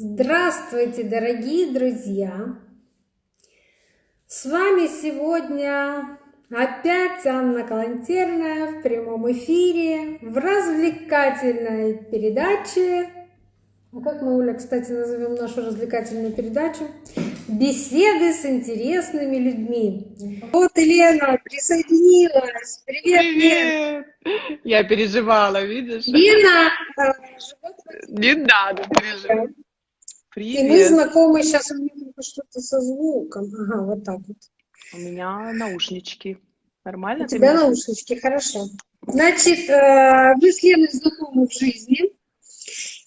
Здравствуйте, дорогие друзья! С вами сегодня опять Анна Калантерная в прямом эфире в развлекательной передаче. А как мы, Оля, кстати, назовем нашу развлекательную передачу? Беседы с интересными людьми. Вот Елена присоединилась. Привет, Привет! Лен. Я переживала, видишь? Лена Не надо переживать. Привет. И мы знакомы сейчас, у меня что-то со звуком. Ага, вот так вот. У меня наушнички. Нормально? У тебя наушнички, хорошо. Значит, э, вы с Леной знакомы в жизни.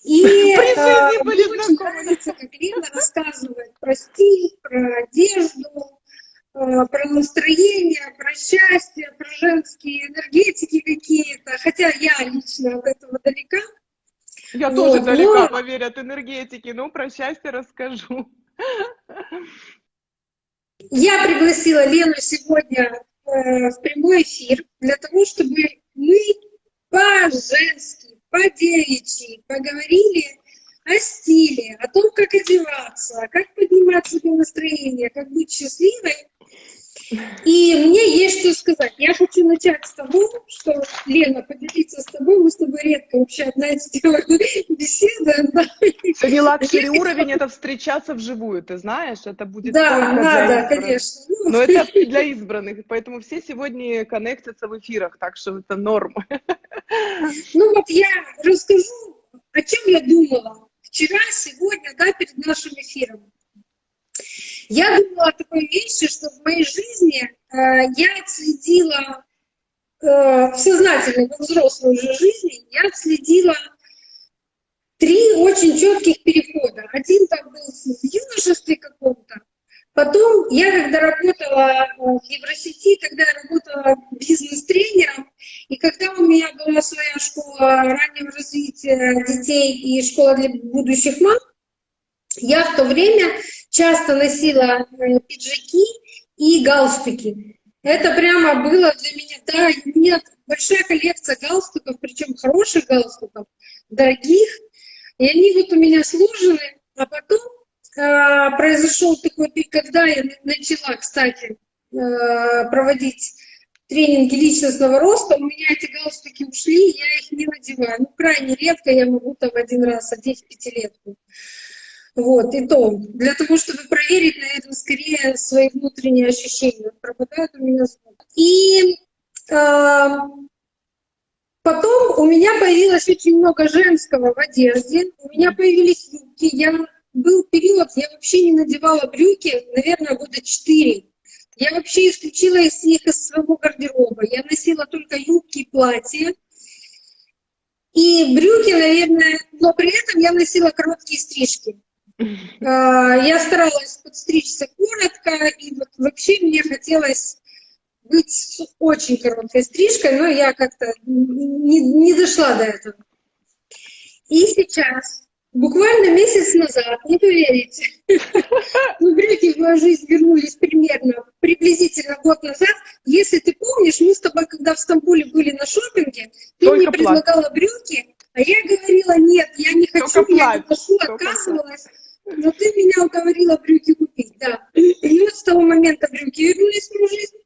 И э, мне очень нравится, как Лена рассказывает про стиль, про одежду, э, про настроение, про счастье, про женские энергетики какие-то. Хотя я лично от этого далека. Я вот, тоже далека, но... поверь, от энергетики. Ну, про счастье расскажу. Я пригласила Лену сегодня э, в прямой эфир для того, чтобы мы по-женски, по-девичьи поговорили о стиле, о том, как одеваться, как поднимать себе настроение, как быть счастливой и мне есть что сказать. Я хочу начать с того, что, Лена, поделиться с тобой, мы с тобой редко вообще одна из беседы. Да. Luxury уровень — это встречаться вживую, ты знаешь, это будет Да, надо, конечно. Но это для избранных, поэтому все сегодня коннектятся в эфирах, так что это норма. Ну вот я расскажу, о чем я думала вчера, сегодня, да, перед нашим эфиром. Я думала о такой вещи, что в моей жизни э, я отследила э, в сознательной, во взрослой уже жизни, я отследила три очень четких перехода. Один там был в юношестве каком-то, Потом я, когда работала э, в Евросети, тогда я работала бизнес-тренером, и когда у меня была своя школа раннего развития детей и школа для будущих мам, я в то время часто носила э, пиджаки и галстуки. Это прямо было для меня, да, меня большая коллекция галстуков, причем хороших галстуков, дорогих. И они вот у меня сложены, а потом э, произошел такой пик, когда я начала, кстати, э, проводить тренинги личностного роста, у меня эти галстуки ушли, я их не надеваю. Ну, крайне редко я могу там один раз одеть пятилетку. Вот, и то, для того, чтобы проверить, наверное, скорее свои внутренние ощущения. Пропадает у меня звук. И э, потом у меня появилось очень много женского в одежде. У меня появились юбки. Я, был период, я вообще не надевала брюки, наверное, года четыре. Я вообще исключила из них из своего гардероба. Я носила только юбки и платья. И брюки, наверное, но при этом я носила короткие стрижки. А, я старалась подстричься коротко, и вот вообще мне хотелось быть с очень короткой стрижкой, но я как-то не, не дошла до этого. И сейчас, буквально месяц назад, не поверите, ну, брюки в мою жизнь вернулись примерно, приблизительно год назад. Если ты помнишь, мы с тобой, когда в Стамбуле были на шопинге, ты Только мне предлагала брюки, а я говорила, нет, я не хочу, Только я не ношу, отказывалась. Но ты меня уговорила брюки купить, да. И вот с того момента брюки вернулись в мою жизнь.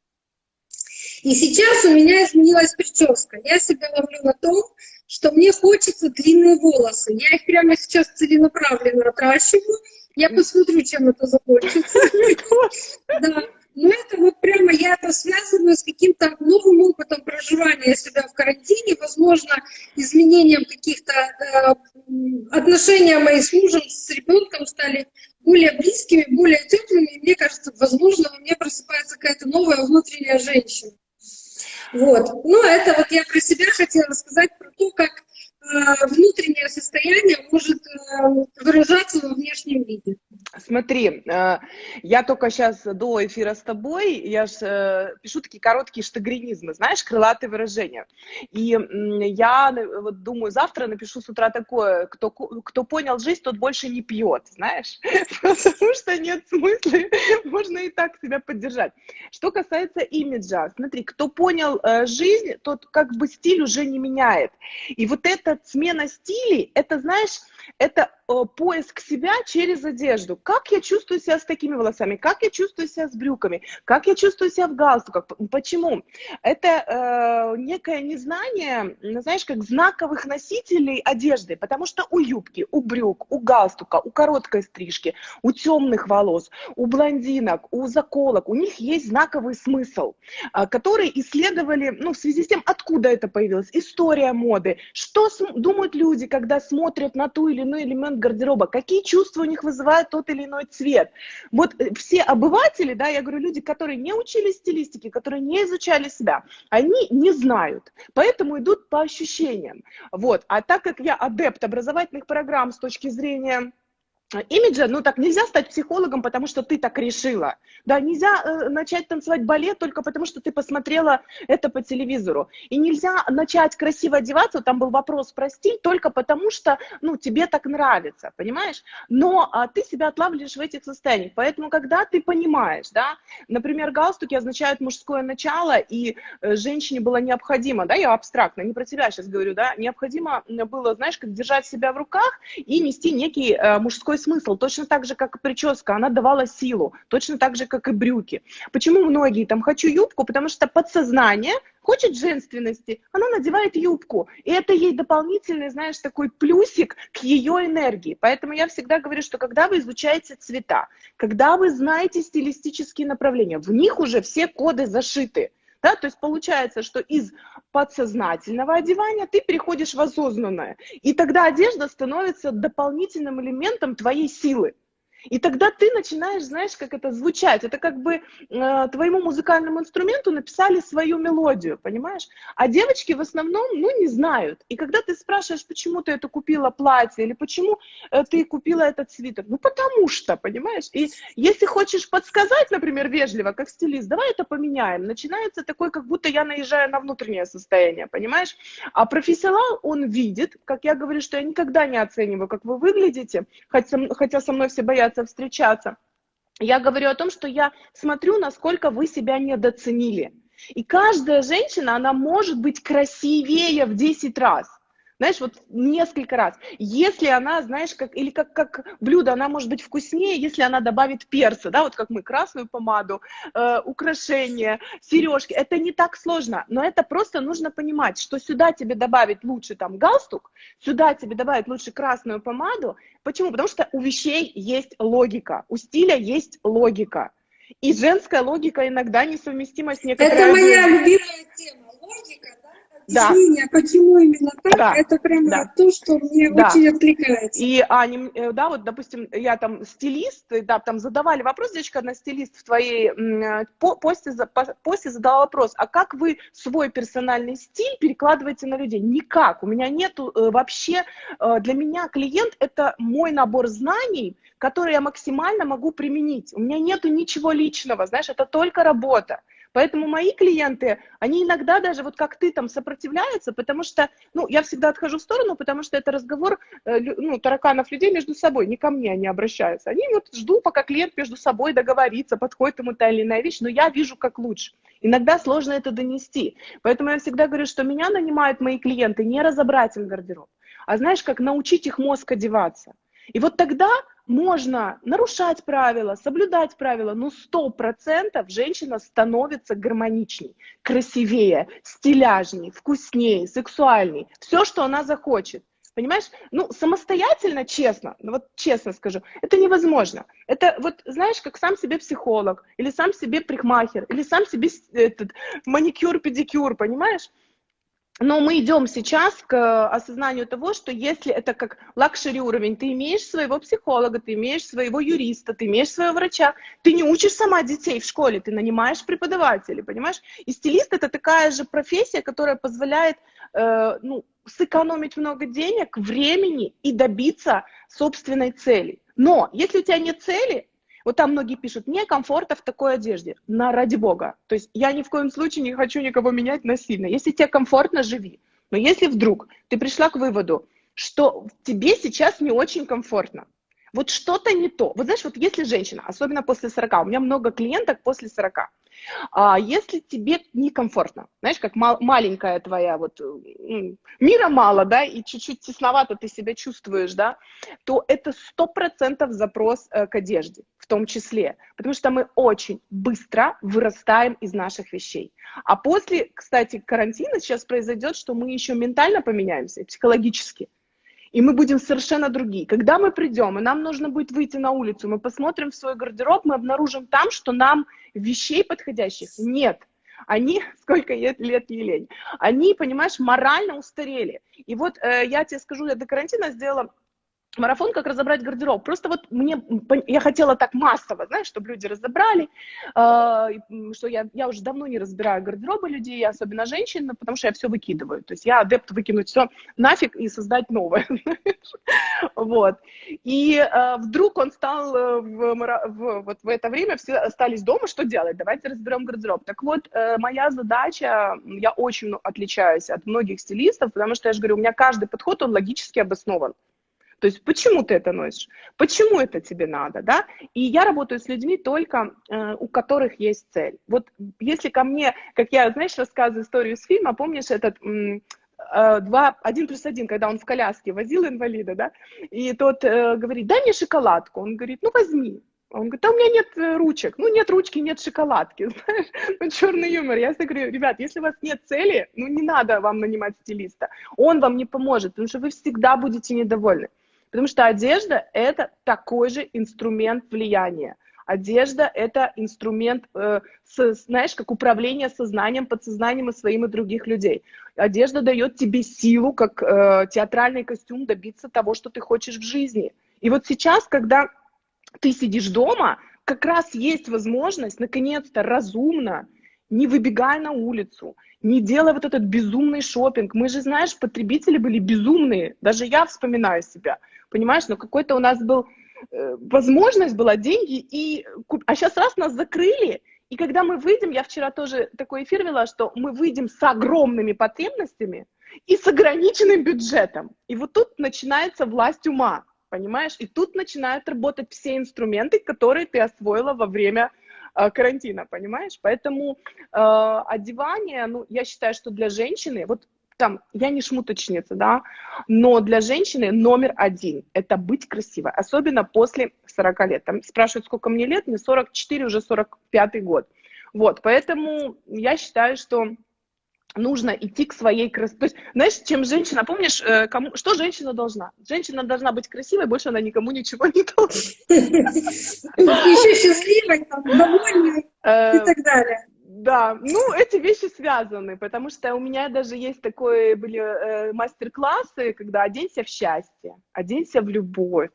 И сейчас у меня изменилась прическа. Я себя ловлю на том, что мне хочется длинные волосы. Я их прямо сейчас целенаправленно отращиваю. Я посмотрю, чем это закончится. Да. Но это вот прямо я это связываю с каким-то новым опытом проживания себя в карантине, возможно, изменением каких-то э, отношения мои с мужем, с ребенком стали более близкими, более теплыми. И мне кажется, возможно, во мне просыпается какая-то новая внутренняя женщина. Вот. Ну, это вот я про себя хотела сказать, про то, как внутреннее состояние может э, выражаться во внешнем виде. Смотри, э, я только сейчас до эфира с тобой, я же пишу такие короткие штагринизмы, знаешь, крылатые выражения. И я вот думаю, завтра напишу с утра такое, кто, кто понял жизнь, тот больше не пьет, знаешь, потому что нет смысла, можно и так себя поддержать. Что касается имиджа, смотри, кто понял жизнь, тот как бы стиль уже не меняет. И вот это смена стилей, это, знаешь, это э, поиск себя через одежду. Как я чувствую себя с такими волосами, как я чувствую себя с брюками, как я чувствую себя в галстуках. Почему? Это э, некое незнание, знаешь, как знаковых носителей одежды, потому что у юбки, у брюк, у галстука, у короткой стрижки, у темных волос, у блондинок, у заколок, у них есть знаковый смысл, э, который исследовали, ну, в связи с тем, откуда это появилось, история моды, что думают люди, когда смотрят на ту или иной элемент гардероба, какие чувства у них вызывает тот или иной цвет. Вот э, все обыватели, да, я говорю, люди, которые не учились стилистике, которые не изучали себя, они не знают, поэтому идут по ощущениям. Вот. А так как я адепт образовательных программ с точки зрения имиджа, ну так нельзя стать психологом, потому что ты так решила. Да, нельзя э, начать танцевать балет только потому, что ты посмотрела это по телевизору. И нельзя начать красиво одеваться, там был вопрос про стиль, только потому что, ну, тебе так нравится, понимаешь? Но а, ты себя отлавливаешь в этих состояниях. Поэтому, когда ты понимаешь, да, например, галстуки означают мужское начало, и э, женщине было необходимо, да, я абстрактно, не про тебя сейчас говорю, да, необходимо было, знаешь, как держать себя в руках и нести некий э, мужской смысл. Точно так же, как и прическа, она давала силу. Точно так же, как и брюки. Почему многие там «хочу юбку»? Потому что подсознание хочет женственности, она надевает юбку. И это ей дополнительный, знаешь, такой плюсик к ее энергии. Поэтому я всегда говорю, что когда вы изучаете цвета, когда вы знаете стилистические направления, в них уже все коды зашиты. Да, то есть получается, что из подсознательного одевания ты переходишь в осознанное. И тогда одежда становится дополнительным элементом твоей силы. И тогда ты начинаешь, знаешь, как это звучать. Это как бы э, твоему музыкальному инструменту написали свою мелодию, понимаешь? А девочки в основном, ну, не знают. И когда ты спрашиваешь, почему ты это купила платье, или почему э, ты купила этот свитер, ну, потому что, понимаешь? И если хочешь подсказать, например, вежливо, как стилист, давай это поменяем. Начинается такой, как будто я наезжаю на внутреннее состояние, понимаешь? А профессионал, он видит, как я говорю, что я никогда не оцениваю, как вы выглядите, хотя, хотя со мной все боятся боятся встречаться. Я говорю о том, что я смотрю, насколько вы себя недооценили. И каждая женщина, она может быть красивее в 10 раз. Знаешь, вот несколько раз. Если она, знаешь, как, или как, как блюдо, она может быть вкуснее, если она добавит перца, да, вот как мы, красную помаду, э, украшения, сережки. Это не так сложно, но это просто нужно понимать, что сюда тебе добавить лучше там галстук, сюда тебе добавить лучше красную помаду. Почему? Потому что у вещей есть логика, у стиля есть логика. И женская логика иногда несовместима с некоторой... Это моя любимая тема, логика, да. объяснение, почему именно так, да. это прямо да. то, что мне да. очень откликается. И, Аня, э, да, вот, допустим, я там стилист, да, там задавали вопрос, девочка, одна стилист в твоей посте, посте задала вопрос, а как вы свой персональный стиль перекладываете на людей? Никак, у меня нету э, вообще, э, для меня клиент это мой набор знаний, который я максимально могу применить. У меня нету ничего личного, знаешь, это только работа. Поэтому мои клиенты, они иногда даже вот как ты там сопротивляются, потому что, ну, я всегда отхожу в сторону, потому что это разговор, э, ну, тараканов людей между собой, не ко мне они обращаются. Они вот ждут, пока клиент между собой договорится, подходит ему та или иная вещь, но я вижу как лучше. Иногда сложно это донести. Поэтому я всегда говорю, что меня нанимают мои клиенты не разобрать им гардероб, а знаешь, как научить их мозг одеваться. И вот тогда можно нарушать правила, соблюдать правила, но сто процентов женщина становится гармоничней, красивее, стиляжней, вкуснее, сексуальней. Все, что она захочет. Понимаешь? Ну, самостоятельно, честно, ну вот честно скажу, это невозможно. Это вот, знаешь, как сам себе психолог, или сам себе прихмахер, или сам себе этот маникюр-педикюр, понимаешь? Но мы идем сейчас к осознанию того, что если это как luxury уровень, ты имеешь своего психолога, ты имеешь своего юриста, ты имеешь своего врача, ты не учишь сама детей в школе, ты нанимаешь преподавателей, понимаешь? И стилист это такая же профессия, которая позволяет э, ну, сэкономить много денег, времени и добиться собственной цели. Но если у тебя нет цели, вот там многие пишут, мне комфортно в такой одежде. На ради бога. То есть я ни в коем случае не хочу никого менять насильно. Если тебе комфортно, живи. Но если вдруг ты пришла к выводу, что тебе сейчас не очень комфортно, вот что-то не то. Вот знаешь, вот если женщина, особенно после 40, у меня много клиенток после 40, А если тебе некомфортно, знаешь, как мал, маленькая твоя вот, мира мало, да, и чуть-чуть тесновато ты себя чувствуешь, да, то это сто процентов запрос э, к одежде, в том числе, потому что мы очень быстро вырастаем из наших вещей. А после, кстати, карантина сейчас произойдет, что мы еще ментально поменяемся, психологически и мы будем совершенно другие. Когда мы придем, и нам нужно будет выйти на улицу, мы посмотрим в свой гардероб, мы обнаружим там, что нам вещей подходящих нет. Они, сколько лет, не лень, они, понимаешь, морально устарели. И вот э, я тебе скажу, я до карантина сделала марафон, как разобрать гардероб. Просто вот мне, я хотела так массово, знаешь, чтобы люди разобрали, э, что я, я уже давно не разбираю гардеробы людей, особенно женщин, потому что я все выкидываю. То есть я адепт выкинуть все нафиг и создать новое. Вот. И э, вдруг он стал э, вот в это время, все остались дома, что делать? Давайте разберем гардероб. Так вот, э, моя задача, я очень отличаюсь от многих стилистов, потому что я же говорю, у меня каждый подход, он логически обоснован. То есть почему ты это носишь? Почему это тебе надо, да? И я работаю с людьми только, э, у которых есть цель. Вот если ко мне, как я, знаешь, рассказываю историю с фильма, помнишь этот э, два, один плюс один, когда он в коляске возил инвалида, да, и тот э, говорит, дай мне шоколадку, он говорит, ну возьми, он говорит, да у меня нет э, ручек. Ну, нет ручки, нет шоколадки. Знаешь, ну, черный юмор. Я всегда говорю, ребят, если у вас нет цели, ну, не надо вам нанимать стилиста. Он вам не поможет, потому что вы всегда будете недовольны. Потому что одежда – это такой же инструмент влияния. Одежда – это инструмент, э, с, знаешь, как управление сознанием, подсознанием и своим и других людей. Одежда дает тебе силу, как э, театральный костюм, добиться того, что ты хочешь в жизни. И вот сейчас, когда ты сидишь дома, как раз есть возможность, наконец-то, разумно, не выбегая на улицу, не делая вот этот безумный шопинг. Мы же, знаешь, потребители были безумные. Даже я вспоминаю себя – понимаешь, но какой-то у нас был, э, возможность была, деньги, и, а сейчас раз нас закрыли, и когда мы выйдем, я вчера тоже такой эфир вела, что мы выйдем с огромными потребностями и с ограниченным бюджетом. И вот тут начинается власть ума, понимаешь? И тут начинают работать все инструменты, которые ты освоила во время э, карантина, понимаешь? Поэтому э, одевание, ну, я считаю, что для женщины, вот там, я не шмуточница, да, но для женщины номер один – это быть красивой, особенно после 40 лет. Там спрашивают, сколько мне лет, мне 44, уже 45 год. Вот, поэтому я считаю, что нужно идти к своей красоте. То есть, знаешь, чем женщина, помнишь, э, кому, что женщина должна? Женщина должна быть красивой, больше она никому ничего не должна. Еще счастливой, довольной э, и так далее. Да, ну, эти вещи связаны, потому что у меня даже есть такое, были э, мастер-классы, когда оденься в счастье, оденься в любовь,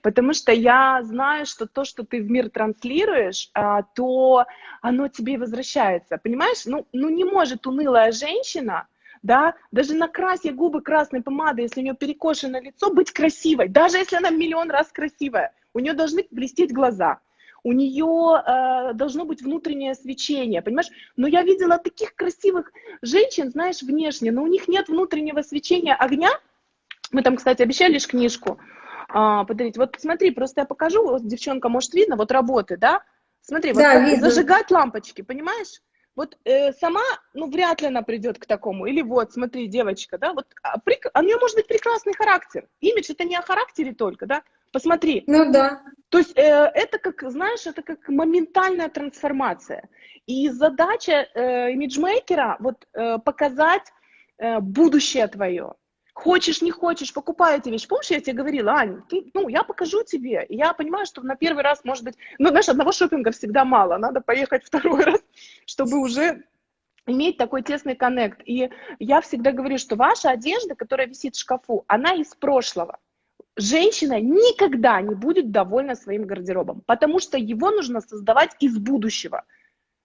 потому что я знаю, что то, что ты в мир транслируешь, э, то оно тебе и возвращается, понимаешь? Ну, ну, не может унылая женщина, да, даже накрасья губы красной помадой, если у нее перекошено лицо, быть красивой, даже если она миллион раз красивая, у нее должны блестеть глаза, у нее э, должно быть внутреннее свечение, понимаешь? Но я видела таких красивых женщин, знаешь, внешне, но у них нет внутреннего свечения огня. Мы там, кстати, обещали лишь книжку э, подарить. Вот смотри, просто я покажу, вот девчонка, может, видно, вот работы, да? Смотри, да, вот видно. зажигать лампочки, понимаешь? Вот э, сама, ну, вряд ли она придет к такому. Или вот, смотри, девочка, да, вот а, при, а у нее может быть прекрасный характер. Имидж это не о характере только, да, Посмотри. Ну да. То есть э, это как, знаешь, это как моментальная трансформация. И задача э, имиджмейкера вот э, показать э, будущее твое. Хочешь, не хочешь, покупай эти вещи. Помнишь, я тебе говорила, Ань, ты, ну, я покажу тебе. И я понимаю, что на первый раз, может быть, ну, знаешь, одного шопинга всегда мало. Надо поехать второй раз, чтобы уже иметь такой тесный коннект. И я всегда говорю, что ваша одежда, которая висит в шкафу, она из прошлого женщина никогда не будет довольна своим гардеробом, потому что его нужно создавать из будущего.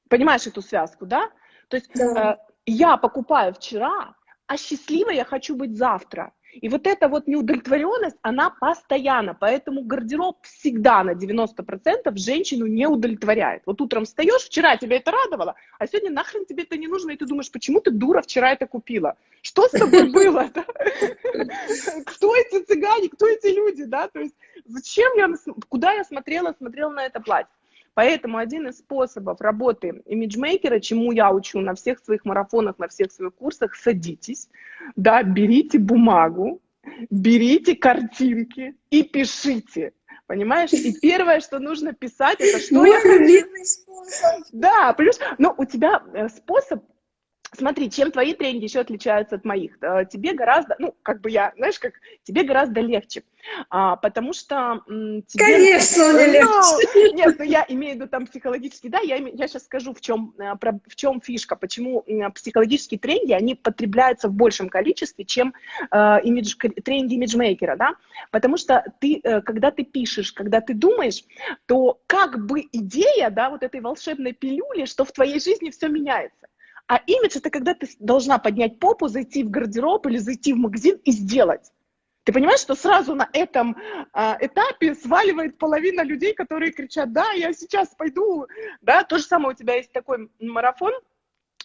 Понимаешь эту связку, да? То есть да. э, я покупаю вчера, а счастливой я хочу быть завтра. И вот эта вот неудовлетворенность, она постоянно, поэтому гардероб всегда на 90% женщину не удовлетворяет. Вот утром встаешь, вчера тебя это радовало, а сегодня нахрен тебе это не нужно, и ты думаешь, почему ты, дура, вчера это купила? Что с тобой было? Кто эти цыгане, кто эти люди, да? То есть зачем я, куда я смотрела, смотрела на это платье? Поэтому один из способов работы имиджмейкера, чему я учу на всех своих марафонах, на всех своих курсах, садитесь, да, берите бумагу, берите картинки и пишите. Понимаешь? И первое, что нужно писать, это что Мой я хочу. способ. Да, плюс, но у тебя э, способ Смотри, чем твои тренинги еще отличаются от моих? Э, тебе гораздо, ну, как бы я, знаешь, как тебе гораздо легче, а, потому что м, тебе... Конечно, мне легче. Ну, нет, ну я имею в виду там психологически, да, я, я сейчас скажу, в чем, э, в чем фишка, почему психологические тренинги, они потребляются в большем количестве, чем э, имидж, тренинги имиджмейкера, да, потому что ты, э, когда ты пишешь, когда ты думаешь, то как бы идея, да, вот этой волшебной пилюли, что в твоей жизни все меняется. А имидж это когда ты должна поднять попу, зайти в гардероб или зайти в магазин и сделать. Ты понимаешь, что сразу на этом а, этапе сваливает половина людей, которые кричат, да, я сейчас пойду, да, то же самое у тебя есть такой марафон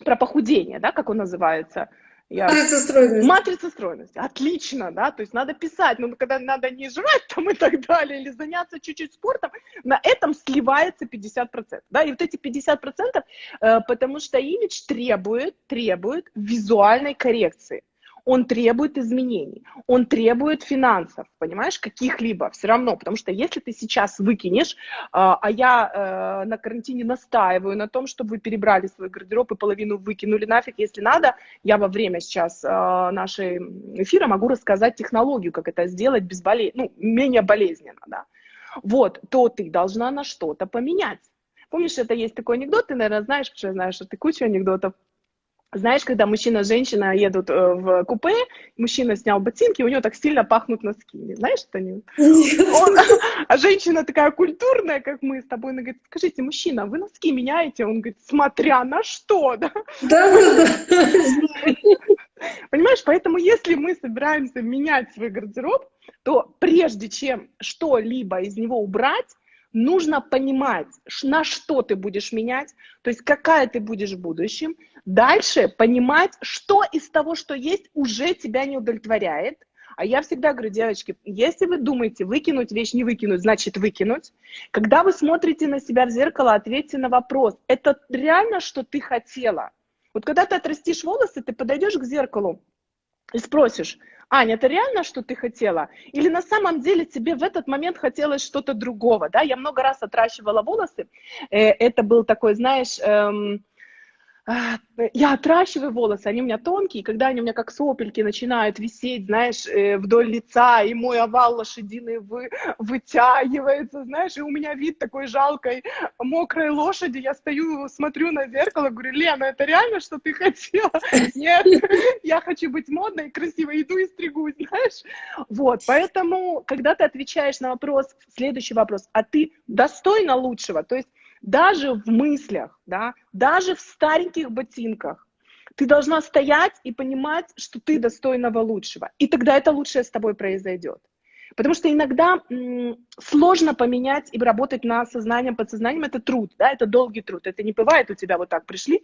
про похудение, да, как он называется, я... Матрица стройности. Матрица стройности. Отлично, да, то есть надо писать, но когда надо не жрать там и так далее, или заняться чуть-чуть спортом, на этом сливается 50%, да, и вот эти 50%, э, потому что имидж требует, требует визуальной коррекции он требует изменений, он требует финансов, понимаешь, каких-либо, все равно, потому что если ты сейчас выкинешь, а, а я э, на карантине настаиваю на том, чтобы вы перебрали свой гардероб и половину выкинули нафиг, если надо, я во время сейчас э, нашей эфира могу рассказать технологию, как это сделать без болезни, ну, менее болезненно, да, вот, то ты должна на что-то поменять. Помнишь, это есть такой анекдот, ты, наверное, знаешь, потому что я знаю, что ты кучу анекдотов знаешь, когда мужчина и женщина едут э, в купе, мужчина снял ботинки, у него так сильно пахнут носки. Знаешь, что они? Он, а женщина такая культурная, как мы с тобой, она говорит, скажите, мужчина, вы носки меняете? Он говорит, смотря на что, да? Да, да, да. Понимаешь, поэтому если мы собираемся менять свой гардероб, то прежде чем что-либо из него убрать, нужно понимать, на что ты будешь менять, то есть какая ты будешь в будущем. Дальше понимать, что из того, что есть, уже тебя не удовлетворяет. А я всегда говорю, девочки, если вы думаете выкинуть вещь, не выкинуть, значит выкинуть. Когда вы смотрите на себя в зеркало, ответьте на вопрос, это реально, что ты хотела? Вот когда ты отрастишь волосы, ты подойдешь к зеркалу и спросишь, Аня, это реально, что ты хотела? Или на самом деле тебе в этот момент хотелось что-то другого, да? Я много раз отращивала волосы, э, это был такой, знаешь, эм, я отращиваю волосы, они у меня тонкие, когда они у меня как сопельки начинают висеть, знаешь, э, вдоль лица, и мой овал лошадиный вы, вытягивается, знаешь, и у меня вид такой жалкой мокрой лошади, я стою, смотрю на зеркало, говорю, Лена, это реально, что ты хотела? Нет, я хочу быть модной, красивой, иду и стригусь, знаешь? Вот, поэтому, когда ты отвечаешь на вопрос, следующий вопрос, а ты достойна лучшего, то есть даже в мыслях, да, даже в стареньких ботинках, ты должна стоять и понимать, что ты достойного лучшего. И тогда это лучшее с тобой произойдет. Потому что иногда сложно поменять и работать над сознанием, подсознанием. Это труд, да, это долгий труд. Это не бывает у тебя вот так пришли,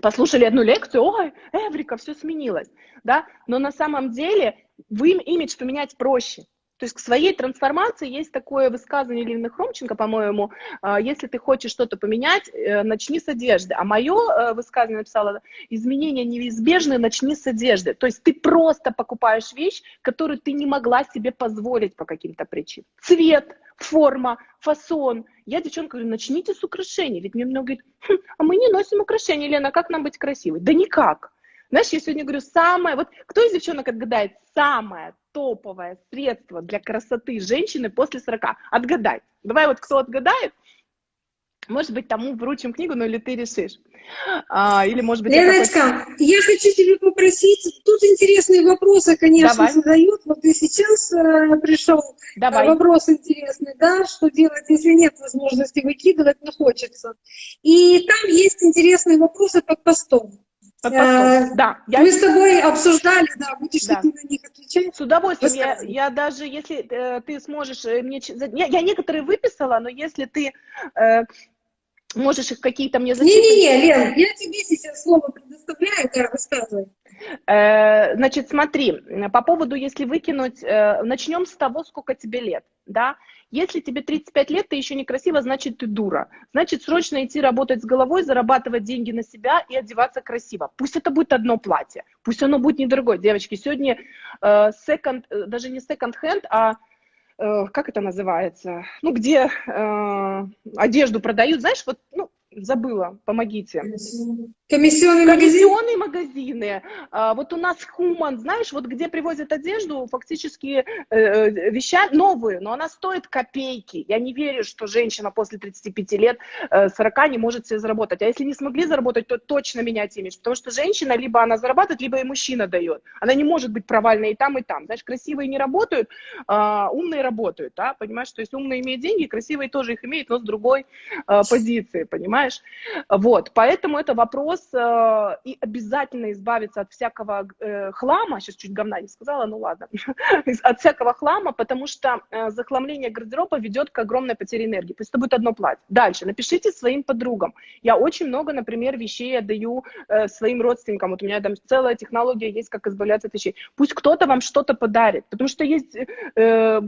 послушали одну лекцию, ой, Эврика, все сменилось, да. Но на самом деле вы имидж поменять проще. То есть к своей трансформации есть такое высказывание Лены Хромченко, по-моему, «А, если ты хочешь что-то поменять, э, начни с одежды. А мое э, высказывание написала, изменения неизбежны, начни с одежды. То есть ты просто покупаешь вещь, которую ты не могла себе позволить по каким-то причинам. Цвет, форма, фасон. Я девчонка говорю, начните с украшений. Ведь мне много говорит, хм, а мы не носим украшения, Лена, как нам быть красивой? Да никак. Знаешь, я сегодня говорю, самое, вот кто из девчонок отгадает самое топовое средство для красоты женщины после 40? Отгадай. Давай вот кто отгадает, может быть, тому вручим книгу, ну или ты решишь. А, или, может быть, Леночка, хочешь... я хочу тебя попросить, тут интересные вопросы, конечно, Давай. задают. Вот и сейчас э, пришел Давай. вопрос интересный, да, что делать, если нет возможности выкидывать, но хочется. И там есть интересные вопросы под постом. Э, да, я... Мы с тобой обсуждали, да, будешь да. ты на них отвечать? С удовольствием. Я, я даже, если э, ты сможешь э, мне... Я, я некоторые выписала, но если ты э, можешь их какие-то мне зачитать... Не-не-не, Лен, я тебе сейчас слово предоставляю оставляю, да, рассказывай. Э, значит, смотри, по поводу, если выкинуть, э, начнем с того, сколько тебе лет, да. Если тебе 35 лет, ты еще некрасива, значит, ты дура. Значит, срочно идти работать с головой, зарабатывать деньги на себя и одеваться красиво. Пусть это будет одно платье, пусть оно будет недорогое. Девочки, сегодня э, second, даже не second hand, а как это называется, ну, где э, одежду продают, знаешь, вот, ну, забыла, помогите. Комиссионные, Комиссионные магазины. А, вот у нас Хуман, знаешь, вот где привозят одежду, фактически э, э, веща новые, но она стоит копейки. Я не верю, что женщина после 35 лет, э, 40 не может себе заработать. А если не смогли заработать, то точно менять имидж. Потому что женщина, либо она зарабатывает, либо и мужчина дает. Она не может быть провальной и там, и там. Знаешь, красивые не работают, а умные работают, да, понимаешь? То есть умные имеют деньги, красивые тоже их имеют, но с другой э, позиции, понимаешь? Вот, поэтому это вопрос э, и обязательно избавиться от всякого э, хлама, сейчас чуть говна не сказала, ну ладно, от всякого хлама, потому что э, захламление гардероба ведет к огромной потере энергии. Пусть это будет одно платье. Дальше, напишите своим подругам. Я очень много, например, вещей отдаю э, своим родственникам. Вот у меня там целая технология есть, как избавляться от вещей. Пусть кто-то вам что-то подарит, потому что есть э,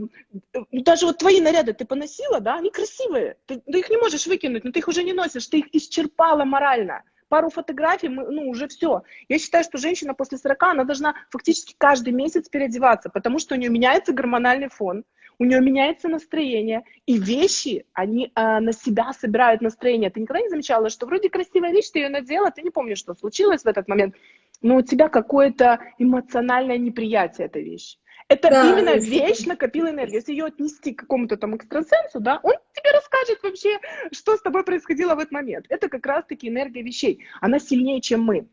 даже вот твои наряды ты поносила, да, они красивые, ты, ты их не можешь выкинуть, но ты их уже не носишь, ты их исчерпала морально пару фотографий, мы, ну, уже все. Я считаю, что женщина после 40, она должна фактически каждый месяц переодеваться, потому что у нее меняется гормональный фон, у нее меняется настроение, и вещи, они э, на себя собирают настроение. Ты никогда не замечала, что вроде красивая вещь, ты ее надела, ты не помнишь, что случилось в этот момент, но у тебя какое-то эмоциональное неприятие этой вещи. Это да, именно вещь накопила энергию. Если ее отнести к какому-то там экстрасенсу, да, он тебе расскажет вообще, что с тобой происходило в этот момент. Это как раз-таки энергия вещей. Она сильнее, чем мы.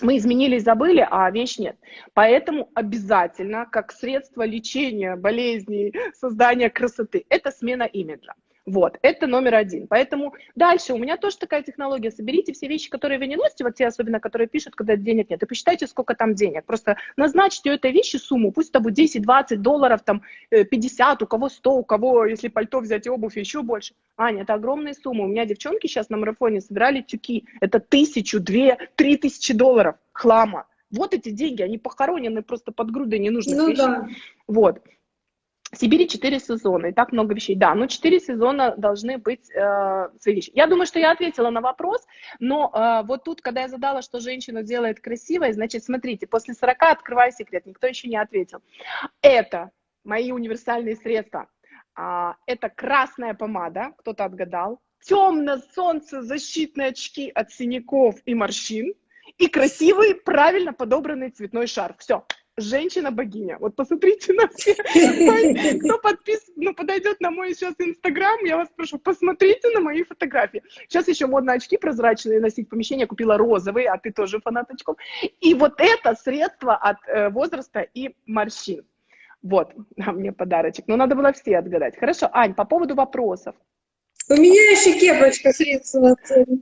Мы изменились, забыли, а вещь нет. Поэтому обязательно, как средство лечения болезней, создания красоты, это смена имиджа. Вот, это номер один. Поэтому дальше у меня тоже такая технология. Соберите все вещи, которые вы не носите, вот те особенно, которые пишут, когда денег нет, и посчитайте, сколько там денег. Просто назначьте этой вещи сумму, пусть это будет 10, 20 долларов, там 50, э, у кого 100, у кого, если пальто взять и обувь, еще больше. Аня, это огромные суммы. У меня девчонки сейчас на марафоне собирали тюки. Это тысячу, две, три тысячи долларов хлама. Вот эти деньги, они похоронены просто под грудой ненужных ну, вещей. Да. Вот. В Сибири 4 сезона, и так много вещей. Да, но 4 сезона должны быть э, свои вещи. Я думаю, что я ответила на вопрос, но э, вот тут, когда я задала, что женщину делает красивой, значит, смотрите, после 40 открываю секрет, никто еще не ответил. Это мои универсальные средства. А, это красная помада, кто-то отгадал, темно солнце защитные очки от синяков и морщин и красивый, правильно подобранный цветной шарф. Все, женщина-богиня. Вот посмотрите на все, кто подпис, ну, подойдет на мой сейчас инстаграм, я вас прошу, посмотрите на мои фотографии. Сейчас еще модно очки прозрачные носить в помещение, купила розовые, а ты тоже фанат очков. И вот это средство от э, возраста и морщин. Вот, а мне подарочек. Но надо было все отгадать. Хорошо, Ань, по поводу вопросов. У меня еще кепочка средства.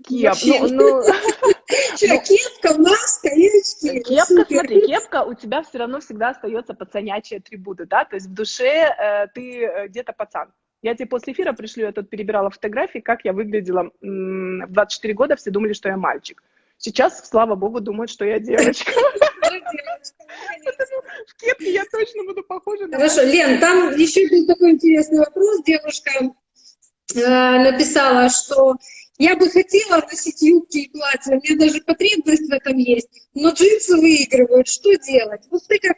Кеп, ну, ну... Кепка, маска и очки. Кепка, Супер. смотри, кепка у тебя все равно всегда остается пацанячие атрибуты, да, то есть в душе э, ты э, где-то пацан. Я тебе после эфира пришлю, я тут перебирала фотографии, как я выглядела в 24 года, все думали, что я мальчик. Сейчас, слава богу, думают, что я девочка. В кепке я точно буду похожа на... Хорошо, Лен, там еще был такой интересный вопрос. Девушка Э, написала, что я бы хотела носить юбки и платья, у меня даже потребность в этом есть, но джинсы выигрывают, что делать? Вот ты как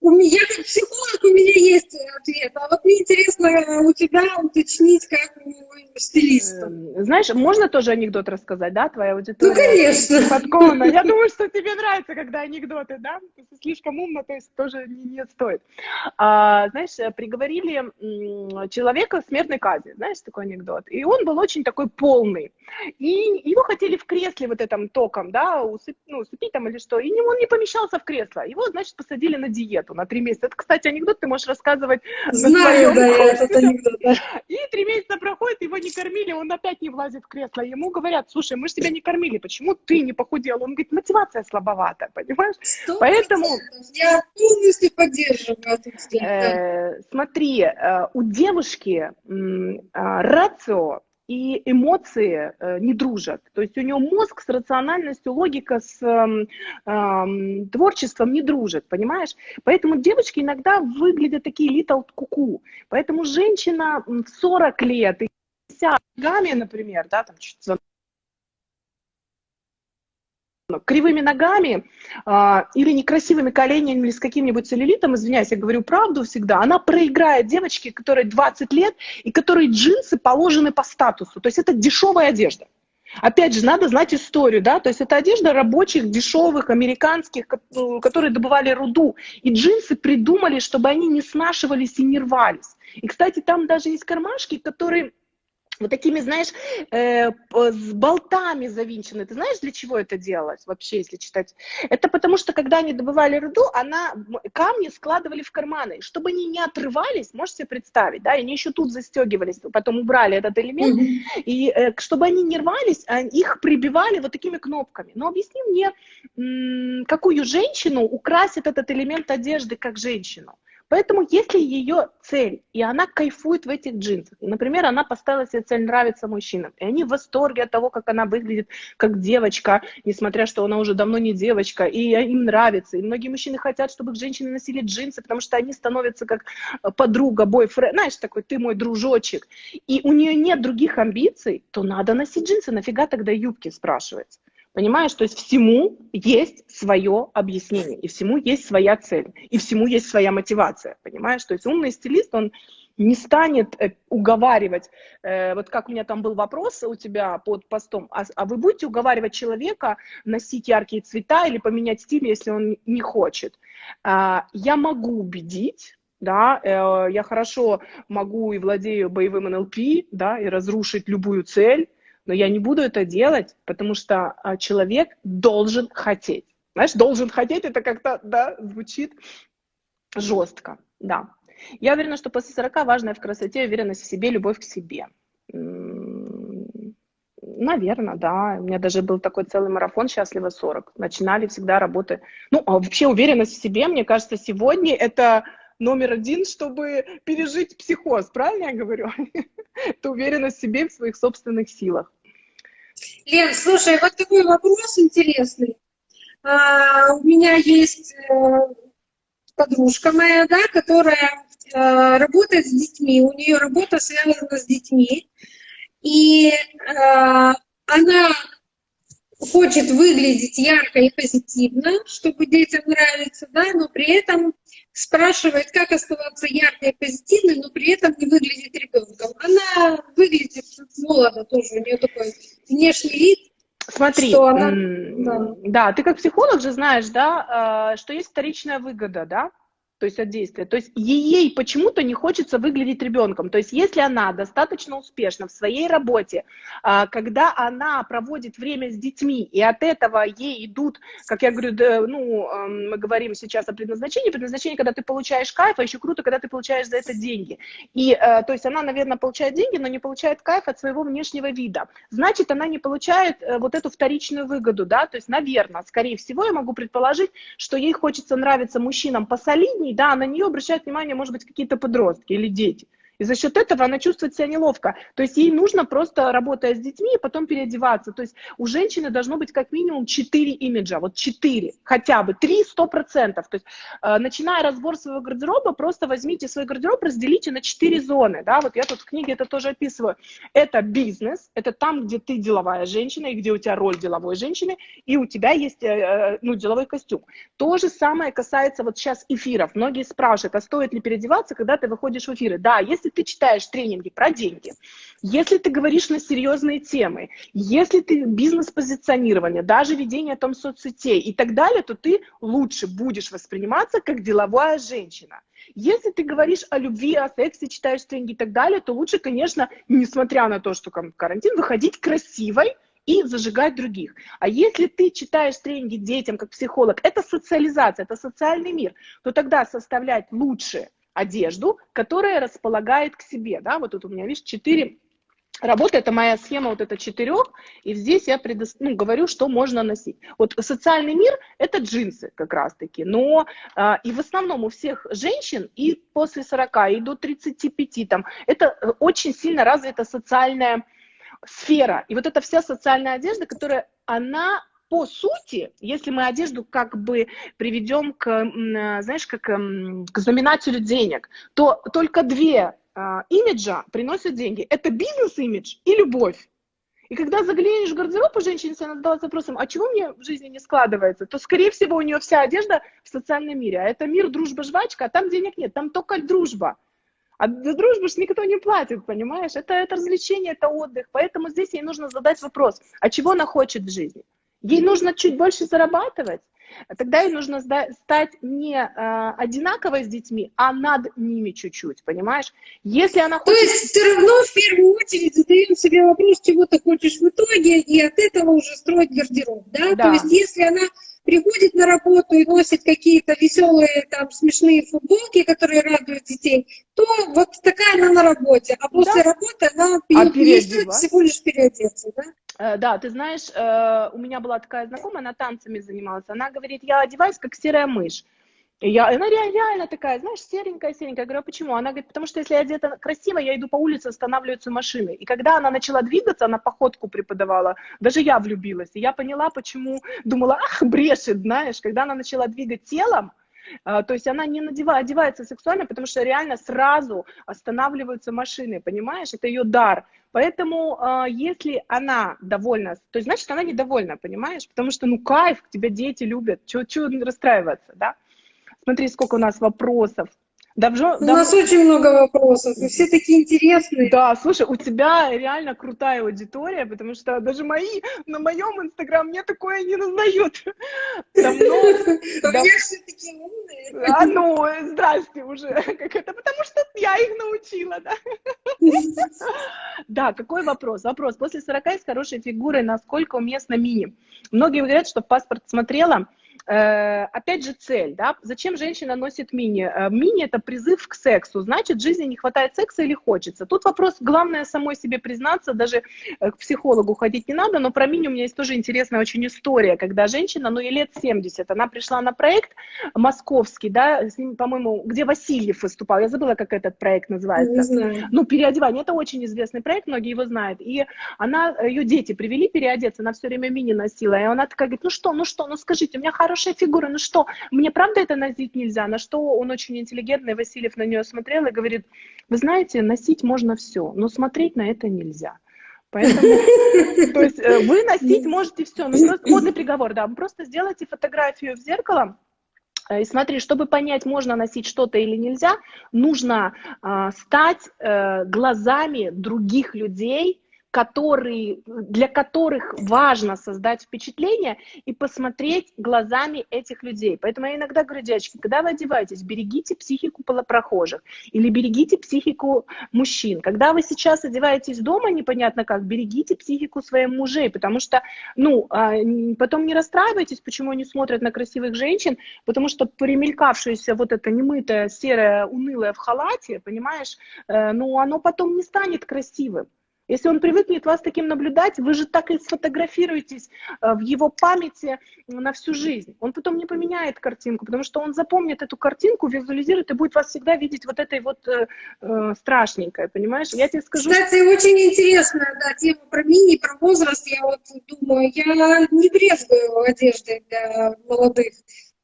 у меня, как психолог, у меня есть ответ. А вот мне интересно у тебя уточнить, как у стилиста. Эм, знаешь, можно тоже анекдот рассказать, да, твоя аудитория? Ну, конечно. Подкована. Я думаю, что тебе нравится, когда анекдоты, да? Если слишком умно, то есть тоже не, не стоит. А, знаешь, приговорили человека к смертной казни. Знаешь, такой анекдот? И он был очень такой полный. И его хотели в кресле вот этом током, да, усып, ну, усыпить там или что. И он не помещался в кресло. Его, значит, посадили на диету диету на три месяца. Это, кстати, анекдот ты можешь рассказывать Знаю, да, этот анекдот, да. И три месяца проходит, его не кормили, он опять не влазит в кресло. Ему говорят, слушай, мы же тебя не кормили, почему ты не похудел? Он говорит, мотивация слабовата, понимаешь? 100%. Поэтому... Я полностью поддерживаю этот э, Смотри, э, у девушки а, рацио и эмоции э, не дружат. То есть у нее мозг с рациональностью, логика с э, э, творчеством не дружат, понимаешь? Поэтому девочки иногда выглядят такие little куку. Поэтому женщина в 40 лет и ногами, например, да, там чуть кривыми ногами а, или некрасивыми коленями или с каким-нибудь целлюлитом, извиняюсь, я говорю правду всегда, она проиграет девочке, которой 20 лет и которой джинсы положены по статусу. То есть это дешевая одежда. Опять же, надо знать историю, да, то есть это одежда рабочих, дешевых, американских, которые добывали руду. И джинсы придумали, чтобы они не снашивались и не рвались. И, кстати, там даже есть кармашки, которые вот такими, знаешь, э, с болтами завинчены. Ты знаешь, для чего это делалось вообще, если читать? Это потому что, когда они добывали руду, она, камни складывали в карманы. Чтобы они не отрывались, можете себе представить, да, они еще тут застегивались, потом убрали этот элемент, mm-hmm. и э, чтобы они не рвались, а, их прибивали вот такими кнопками. Но объясни мне, какую женщину украсит этот элемент одежды как женщину? Поэтому если ее цель, и она кайфует в этих джинсах, и, например, она поставила себе цель нравиться мужчинам, и они в восторге от того, как она выглядит как девочка, несмотря что она уже давно не девочка, и им нравится. И многие мужчины хотят, чтобы женщины носили джинсы, потому что они становятся как подруга, бойфренд, знаешь, такой, ты мой дружочек. И у нее нет других амбиций, то надо носить джинсы, нафига тогда юбки, спрашивается. Понимаешь, то есть всему есть свое объяснение, и всему есть своя цель, и всему есть своя мотивация, понимаешь? То есть умный стилист, он не станет э, уговаривать, э, вот как у меня там был вопрос у тебя под постом, а, а вы будете уговаривать человека носить яркие цвета или поменять стиль, если он не хочет? А, я могу убедить, да, э, я хорошо могу и владею боевым НЛП, да, и разрушить любую цель, но я не буду это делать, потому что а, человек должен хотеть. Знаешь, должен хотеть, это как-то, да, звучит жестко, да. Я уверена, что после 40 важная в красоте уверенность в себе, любовь к себе. Наверное, да. У меня даже был такой целый марафон «Счастливо 40». Начинали всегда работы. Ну, а вообще уверенность в себе, мне кажется, сегодня это номер один, чтобы пережить психоз. Правильно я говорю? Это уверенность в себе, в своих собственных силах. Лен, слушай, вот такой вопрос интересный. А, у меня есть э, подружка моя, да, которая э, работает с детьми, у нее работа связана с детьми, и э, она хочет выглядеть ярко и позитивно, чтобы детям нравиться, да, но при этом спрашивает, как оставаться яркой и позитивной, но при этом не выглядеть ребенком. Она выглядит молодо тоже, у нее такой внешний вид. Смотри, что она, да. да, ты как психолог же знаешь, да, а, что есть вторичная выгода, да, то есть от действия. То есть ей почему-то не хочется выглядеть ребенком. То есть если она достаточно успешна в своей работе, а, когда она проводит время с детьми, и от этого ей идут, как я говорю, да, ну, мы говорим сейчас о предназначении, предназначение, когда ты получаешь кайф, а еще круто, когда ты получаешь за это деньги. И, э, то есть она, наверное, получает деньги, но не получает кайф от своего внешнего вида. Значит, она не получает э, вот эту вторичную выгоду, да, то есть, наверное, скорее всего, я могу предположить, что ей хочется нравиться мужчинам посолиднее, ней, да, на нее обращают внимание, может быть, какие-то подростки или дети. И за счет этого она чувствует себя неловко. То есть ей нужно просто, работая с детьми, потом переодеваться. То есть у женщины должно быть как минимум 4 имиджа, вот 4, хотя бы 3, 100%. То есть э, начиная разбор своего гардероба, просто возьмите свой гардероб, разделите на 4 зоны. Да? Вот я тут в книге это тоже описываю. Это бизнес, это там, где ты деловая женщина, и где у тебя роль деловой женщины, и у тебя есть э, э ну, деловой костюм. То же самое касается вот сейчас эфиров. Многие спрашивают, а стоит ли переодеваться, когда ты выходишь в эфиры? Да, если если ты читаешь тренинги про деньги, если ты говоришь на серьезные темы, если ты бизнес-позиционирование, даже ведение там соцсетей и так далее, то ты лучше будешь восприниматься как деловая женщина. Если ты говоришь о любви, о сексе, читаешь тренинги и так далее, то лучше, конечно, несмотря на то, что карантин, выходить красивой, и зажигать других. А если ты читаешь тренинги детям как психолог, это социализация, это социальный мир, то тогда составлять лучше одежду, которая располагает к себе. Да? Вот тут у меня, видишь, четыре работы, это моя схема вот это четырех, и здесь я предо... ну, говорю, что можно носить. Вот социальный мир – это джинсы как раз-таки, но а, и в основном у всех женщин и после 40, и до 35, там, это очень сильно развита социальная сфера. И вот эта вся социальная одежда, которая, она по сути, если мы одежду как бы приведем к, знаешь, как к знаменателю денег, то только две а, имиджа приносят деньги. Это бизнес-имидж и любовь. И когда заглянешь в гардероб у женщины, если она задалась вопросом, а чего мне в жизни не складывается, то, скорее всего, у нее вся одежда в социальном мире. А это мир, дружба, жвачка, а там денег нет, там только дружба. А за дружбу ж никто не платит, понимаешь? Это, это развлечение, это отдых. Поэтому здесь ей нужно задать вопрос, а чего она хочет в жизни? Ей нужно чуть больше зарабатывать, тогда ей нужно стать не э, одинаковой с детьми, а над ними чуть-чуть, понимаешь? Если она хочет... То есть все равно в первую очередь задаем себе вопрос, чего ты хочешь в итоге, и от этого уже строить гардероб, да? да. То есть если она приходит на работу и носит какие-то веселые, там, смешные футболки, которые радуют детей, то вот такая она на работе. А после да. работы она а переодевает всего лишь переодеться, да? Э, да, ты знаешь, э, у меня была такая знакомая, она танцами занималась. Она говорит, я одеваюсь как серая мышь. И я, она реально такая, знаешь, серенькая, серенькая. Я говорю, а почему? Она говорит, потому что если я одета красиво, я иду по улице, останавливаются машины. И когда она начала двигаться, она походку преподавала, даже я влюбилась. И я поняла, почему, думала, ах, брешет, знаешь. Когда она начала двигать телом, а, то есть она не надевает, одевается сексуально, потому что реально сразу останавливаются машины, понимаешь? Это ее дар. Поэтому а, если она довольна, то есть значит она недовольна, понимаешь? Потому что ну кайф, тебя дети любят, чего расстраиваться, да? Смотри, сколько у нас вопросов. Давжо, у дав... нас очень много вопросов, и все такие интересные. Да, слушай, у тебя реально крутая аудитория, потому что даже мои на моем инстаграм мне такое не. Давно... Меня все такие умные. А ну, здрасте уже. Как это? Потому что я их научила, да? Да, какой вопрос? Вопрос. После 40 с хорошей фигурой насколько уместно мини? Многие говорят, что паспорт смотрела, опять же цель, да, зачем женщина носит мини? Э, мини это призыв к сексу, значит, жизни не хватает секса или хочется. Тут вопрос, главное самой себе признаться, даже э, к психологу ходить не надо, но про мини у меня есть тоже интересная очень история, когда женщина, ну, ей лет 70, она пришла на проект московский, да, с ним, по-моему, где Васильев выступал, я забыла, как этот проект называется. Ну, переодевание, это очень известный проект, многие его знают, и она, ее дети привели переодеться, она все время мини носила, и она такая говорит, ну что, ну что, ну скажите, у меня хорошая фигура, ну что, мне правда это носить нельзя? На что он очень интеллигентный, Васильев на нее смотрел и говорит, вы знаете, носить можно все, но смотреть на это нельзя. Поэтому, то есть э, вы носить можете все, но просто модный приговор, да, просто сделайте фотографию в зеркало, э, и смотри, чтобы понять, можно носить что-то или нельзя, нужно э, стать э, глазами других людей, которые, для которых важно создать впечатление и посмотреть глазами этих людей. Поэтому я иногда говорю, девочки, когда вы одеваетесь, берегите психику прохожих или берегите психику мужчин. Когда вы сейчас одеваетесь дома, непонятно как, берегите психику своих мужей, потому что, ну, а, потом не расстраивайтесь, почему они смотрят на красивых женщин, потому что примелькавшееся вот это немытое, серое, унылое в халате, понимаешь, э, ну, оно потом не станет красивым. Если он привыкнет вас таким наблюдать, вы же так и сфотографируетесь э, в его памяти на всю жизнь. Он потом не поменяет картинку, потому что он запомнит эту картинку, визуализирует и будет вас всегда видеть вот этой вот э, э страшненькой, понимаешь? Я тебе скажу... Кстати, очень интересная да, тема про мини, про возраст. Я вот думаю, я не брезгую одеждой для молодых.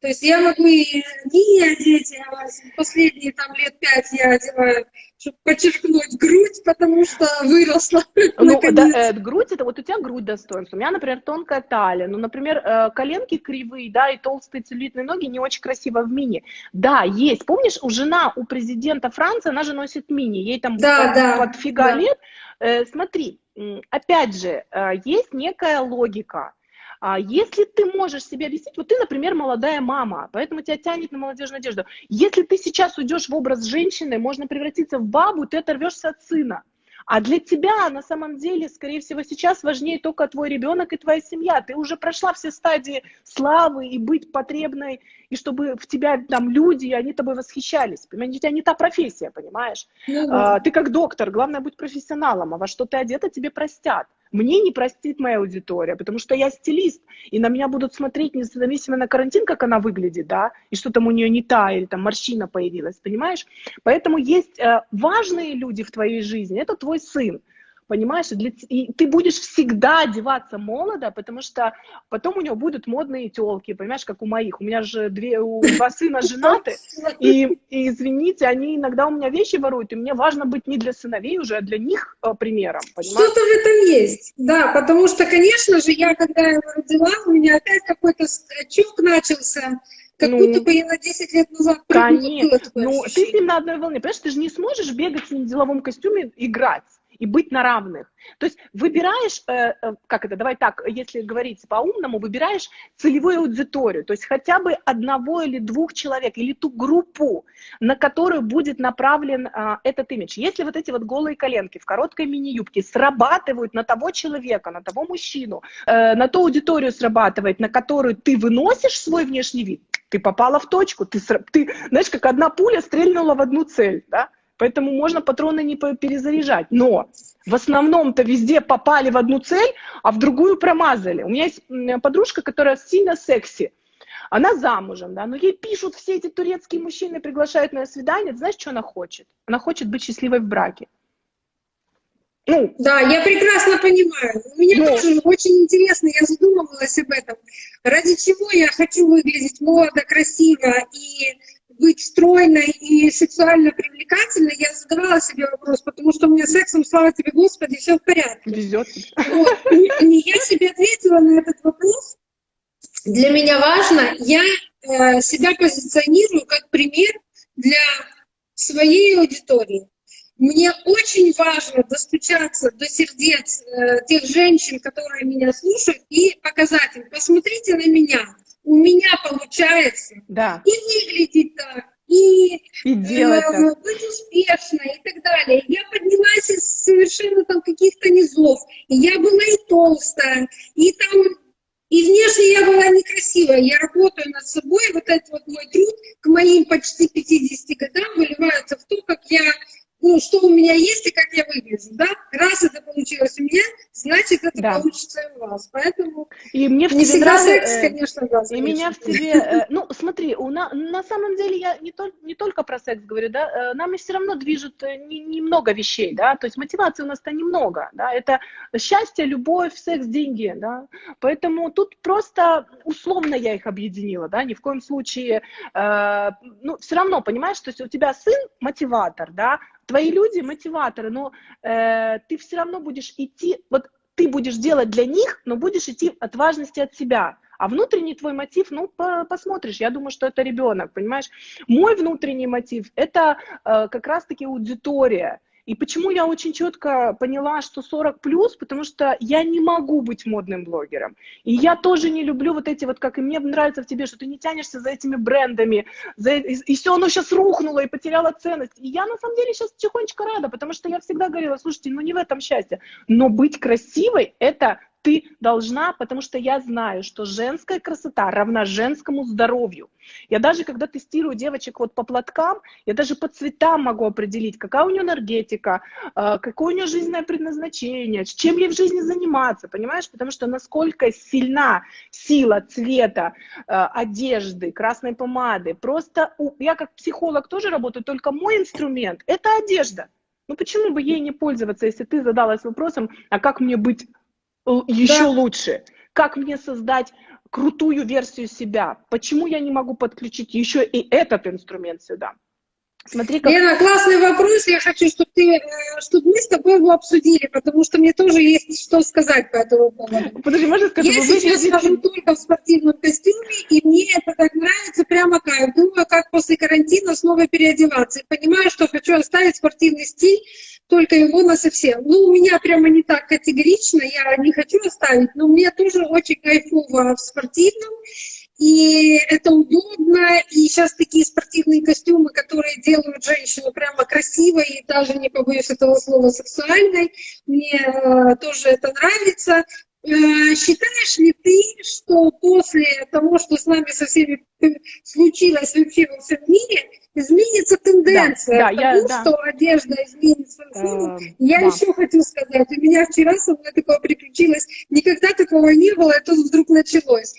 То есть я могу и мини одеть, а последние там лет пять я одеваю чтобы подчеркнуть грудь, потому что выросла. Ну, да, э, грудь, это вот у тебя грудь достоинства. У меня, например, тонкая талия. Ну, например, э, коленки кривые, да, и толстые целлюлитные ноги не очень красиво в мини. Да, есть. Помнишь, у жена, у президента Франции, она же носит мини. Ей там да, под, да, под фига да. лет. Э, смотри, опять же, э, есть некая логика а если ты можешь себе объяснить, вот ты, например, молодая мама, поэтому тебя тянет на молодежную одежду. Если ты сейчас уйдешь в образ женщины, можно превратиться в бабу, ты оторвешься от сына. А для тебя на самом деле, скорее всего, сейчас важнее только твой ребенок и твоя семья. Ты уже прошла все стадии славы и быть потребной, и чтобы в тебя там люди, и они тобой восхищались. Понимаете, у тебя не та профессия, понимаешь? Mm-hmm. А, ты как доктор, главное быть профессионалом, а во что ты одета, тебе простят. Мне не простит моя аудитория, потому что я стилист, и на меня будут смотреть независимо на карантин, как она выглядит, да, и что там у нее не та, или там морщина появилась, понимаешь? Поэтому есть э, важные люди в твоей жизни, это твой сын, понимаешь? Для, и ты будешь всегда одеваться молодо, потому что потом у него будут модные телки, понимаешь, как у моих. У меня же две, у, два сына женаты, и, и, извините, они иногда у меня вещи воруют, и мне важно быть не для сыновей уже, а для них э, примером, Что-то в этом есть, да, потому что, конечно же, я, когда его родила, у меня опять какой-то скачок начался, как ну, будто бы я на 10 лет назад Конечно, ну ты с ним на одной волне, понимаешь, ты же не сможешь бегать с ним в деловом костюме, играть и быть на равных. То есть выбираешь, э, э, как это, давай так, если говорить по-умному, выбираешь целевую аудиторию, то есть хотя бы одного или двух человек, или ту группу, на которую будет направлен э, этот имидж. Если вот эти вот голые коленки в короткой мини-юбке срабатывают на того человека, на того мужчину, э, на ту аудиторию срабатывает, на которую ты выносишь свой внешний вид, ты попала в точку, ты, ты знаешь, как одна пуля стрельнула в одну цель, да? Поэтому можно патроны не перезаряжать. Но в основном-то везде попали в одну цель, а в другую промазали. У меня есть подружка, которая сильно секси. Она замужем, да, но ей пишут все эти турецкие мужчины, приглашают на свидание. Ты знаешь, что она хочет? Она хочет быть счастливой в браке. Ну, да, я прекрасно понимаю. Мне но... тоже очень интересно, я задумывалась об этом. Ради чего я хочу выглядеть молодо, красиво и быть стройной и сексуально привлекательной, я задавала себе вопрос, потому что у меня сексом, слава тебе, Господи, все в порядке. Везет. Вот. И я себе ответила на этот вопрос. Для меня важно, я э, себя позиционирую как пример для своей аудитории. Мне очень важно достучаться до сердец э, тех женщин, которые меня слушают, и показать им, посмотрите на меня, у меня получается да. и выглядеть так, и, и делать э, так. быть успешной и так далее. Я поднялась из совершенно там каких-то низов, и я была и толстая, и там и внешне я была некрасивая. Я работаю над собой. Вот этот вот мой труд к моим почти 50 годам выливается в то, как я ну, что у меня есть и как я выгляжу, да? Раз это получилось у меня, значит, это да. получится и у вас. Поэтому и мне в не тебе всегда секс, э, конечно, да. И меня в тебе, э, ну, смотри, у на, на самом деле я не, то, не только про секс говорю, да, э, нами все равно движет немного не, не вещей, да, то есть мотивации у нас-то немного, да, это счастье, любовь, секс, деньги, да, поэтому тут просто условно я их объединила, да, ни в коем случае, э, ну, все равно, понимаешь, то есть у тебя сын мотиватор, да, твои люди мотиваторы, но э, ты все равно будешь идти, вот ты будешь делать для них, но будешь идти от важности от себя. А внутренний твой мотив, ну, по посмотришь, я думаю, что это ребенок, понимаешь? Мой внутренний мотив – это э, как раз-таки аудитория. И почему я очень четко поняла, что 40 плюс, потому что я не могу быть модным блогером. И я тоже не люблю вот эти вот, как и мне нравится в тебе, что ты не тянешься за этими брендами, за, и, и все оно сейчас рухнуло и потеряло ценность. И я на самом деле сейчас тихонечко рада, потому что я всегда говорила, слушайте, ну не в этом счастье, но быть красивой – это ты должна, потому что я знаю, что женская красота равна женскому здоровью. Я даже, когда тестирую девочек вот по платкам, я даже по цветам могу определить, какая у нее энергетика, э, какое у нее жизненное предназначение, чем ей в жизни заниматься, понимаешь? Потому что насколько сильна сила цвета, э, одежды, красной помады. Просто я как психолог тоже работаю, только мой инструмент – это одежда. Ну почему бы ей не пользоваться, если ты задалась вопросом, а как мне быть еще да. лучше. Как мне создать крутую версию себя? Почему я не могу подключить еще и этот инструмент сюда? Смотри, как... Лена, классный вопрос. Я хочу, чтобы, ты, э, чтобы мы с тобой его обсудили, потому что мне тоже есть что сказать по этому поводу. Подожди, можно сказать, Я сейчас выглядите... хожу только в спортивном костюме, и мне это так нравится, прямо кайф. Думаю, как после карантина снова переодеваться. И понимаю, что хочу оставить спортивный стиль, только его на совсем. Ну, у меня прямо не так категорично, я не хочу оставить, но мне тоже очень кайфово в спортивном и это удобно, и сейчас такие спортивные костюмы, которые делают женщину прямо красивой, и даже не побоюсь этого слова, сексуальной, мне э, тоже это нравится. Э, считаешь ли ты, что после того, что с нами со всеми случилось вообще во всем мире, изменится тенденция да, да, к тому, я, что да. одежда изменит свою форму. Э, я да. еще хочу сказать, у меня вчера со мной такое приключилось, никогда такого не было, и тут вдруг началось.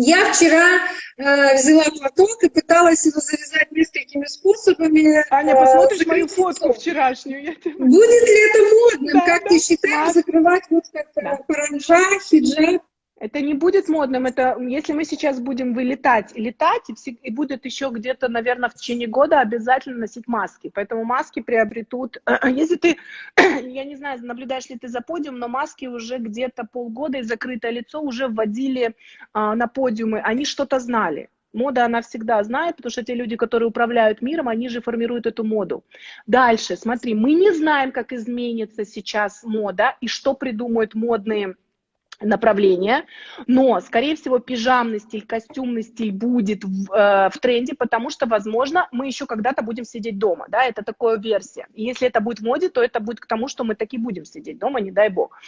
Я вчера э, взяла платок и пыталась его завязать несколькими способами. Аня, э, посмотришь мою фотку вчерашнюю? Я. Будет ли это модным? Да, как да, ты считаешь, да. закрывать вот как да. паранжа, хиджаб? Это не будет модным, это если мы сейчас будем вылетать и летать, и, и будет еще где-то, наверное, в течение года обязательно носить маски. Поэтому маски приобретут, если ты, я не знаю, наблюдаешь ли ты за подиум, но маски уже где-то полгода и закрытое лицо уже вводили а, на подиумы, они что-то знали. Мода она всегда знает, потому что те люди, которые управляют миром, они же формируют эту моду. Дальше, смотри, мы не знаем, как изменится сейчас мода и что придумают модные направление, но, скорее всего, пижамный стиль, костюмный стиль будет в, э, в тренде, потому что, возможно, мы еще когда-то будем сидеть дома, да, это такая версия. И если это будет в моде, то это будет к тому, что мы таки будем сидеть дома, не дай бог.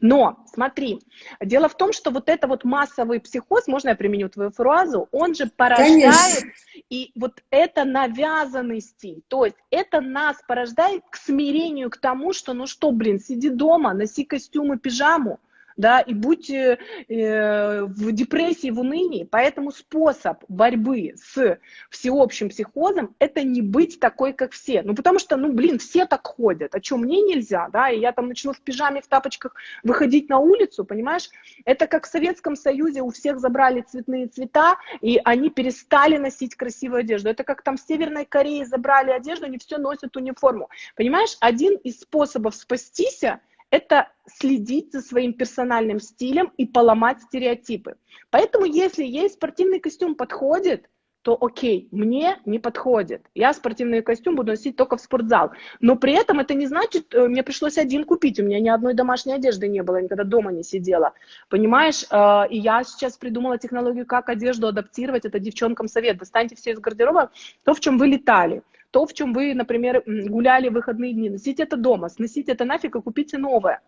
Но, смотри, дело в том, что вот это вот массовый психоз, можно я применю твою фразу, он же порождает, Конечно. и вот это навязанный стиль, то есть это нас порождает к смирению, к тому, что, ну что, блин, сиди дома, носи костюм и пижаму, да, и будь э, в депрессии, в унынии. Поэтому способ борьбы с всеобщим психозом – это не быть такой, как все. Ну, потому что, ну, блин, все так ходят. А что, мне нельзя, да, и я там начну в пижаме, в тапочках выходить на улицу, понимаешь? Это как в Советском Союзе у всех забрали цветные цвета, и они перестали носить красивую одежду. Это как там в Северной Корее забрали одежду, они все носят униформу. Понимаешь, один из способов спастись это следить за своим персональным стилем и поломать стереотипы. Поэтому если есть спортивный костюм подходит, то окей, мне не подходит. Я спортивный костюм буду носить только в спортзал. Но при этом это не значит, э, мне пришлось один купить, у меня ни одной домашней одежды не было, никогда дома не сидела. Понимаешь? Э, и я сейчас придумала технологию, как одежду адаптировать. Это девчонкам совет. Достаньте все из гардероба то, в чем вы летали то, в чем вы, например, гуляли в выходные дни. Носите это дома, сносите это нафиг и купите новое.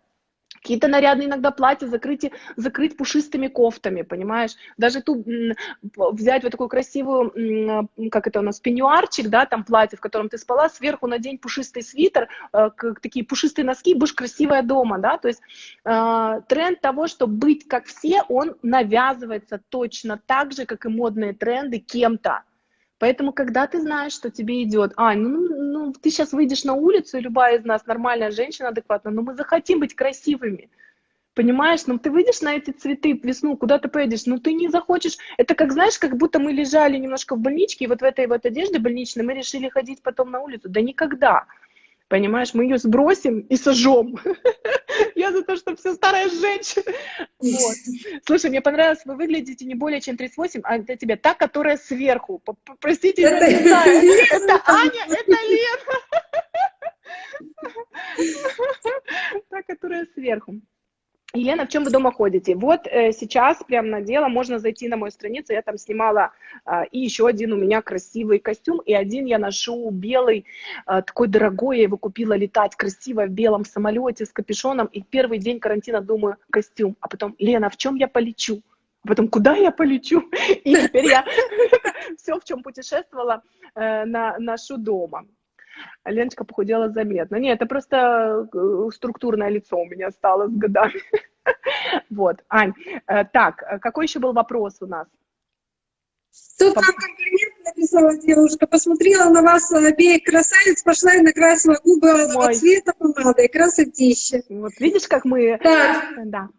Какие-то нарядные иногда платья закрыть, закрыть пушистыми кофтами, понимаешь? Даже ту взять вот такую красивую, как это у нас, пеньюарчик, да, там платье, в котором ты спала, сверху надень пушистый свитер, э, такие пушистые носки, будешь красивая дома, да, то есть э, тренд того, что быть как все, он навязывается точно так же, как и модные тренды кем-то. Поэтому, когда ты знаешь, что тебе идет, а, ну, ну, ты сейчас выйдешь на улицу, и любая из нас нормальная женщина адекватная, но мы захотим быть красивыми. Понимаешь, ну ты выйдешь на эти цветы в весну, куда ты поедешь, ну ты не захочешь. Это как, знаешь, как будто мы лежали немножко в больничке, и вот в этой вот одежде больничной мы решили ходить потом на улицу. Да никогда. Понимаешь, мы ее сбросим и сожжем. Я за то, что все старая женщина. Вот. Слушай, мне понравилось, вы выглядите не более чем 38, а это тебе та, которая сверху. Простите, я не знаю. Это Аня, это Лена. Та, которая сверху. Елена, в чем вы дома ходите? Вот э, сейчас прям на дело можно зайти на мою страницу, я там снимала э, и еще один у меня красивый костюм, и один я ношу белый, э, такой дорогой, я его купила летать красиво в белом самолете с капюшоном, и первый день карантина думаю, костюм, а потом, Лена, в чем я полечу? А потом, куда я полечу? И теперь я все, в чем путешествовала, э, ношу дома. Леночка похудела заметно. Нет, это просто э, структурное лицо у меня стало с годами. Вот, Ань, э, так, э, какой еще был вопрос у нас? Тут нам комплимент написала девушка, посмотрела на вас обеих красавиц, пошла и накрасила губы Ой. цвета помадой, красотища. Вот видишь, как мы так. да,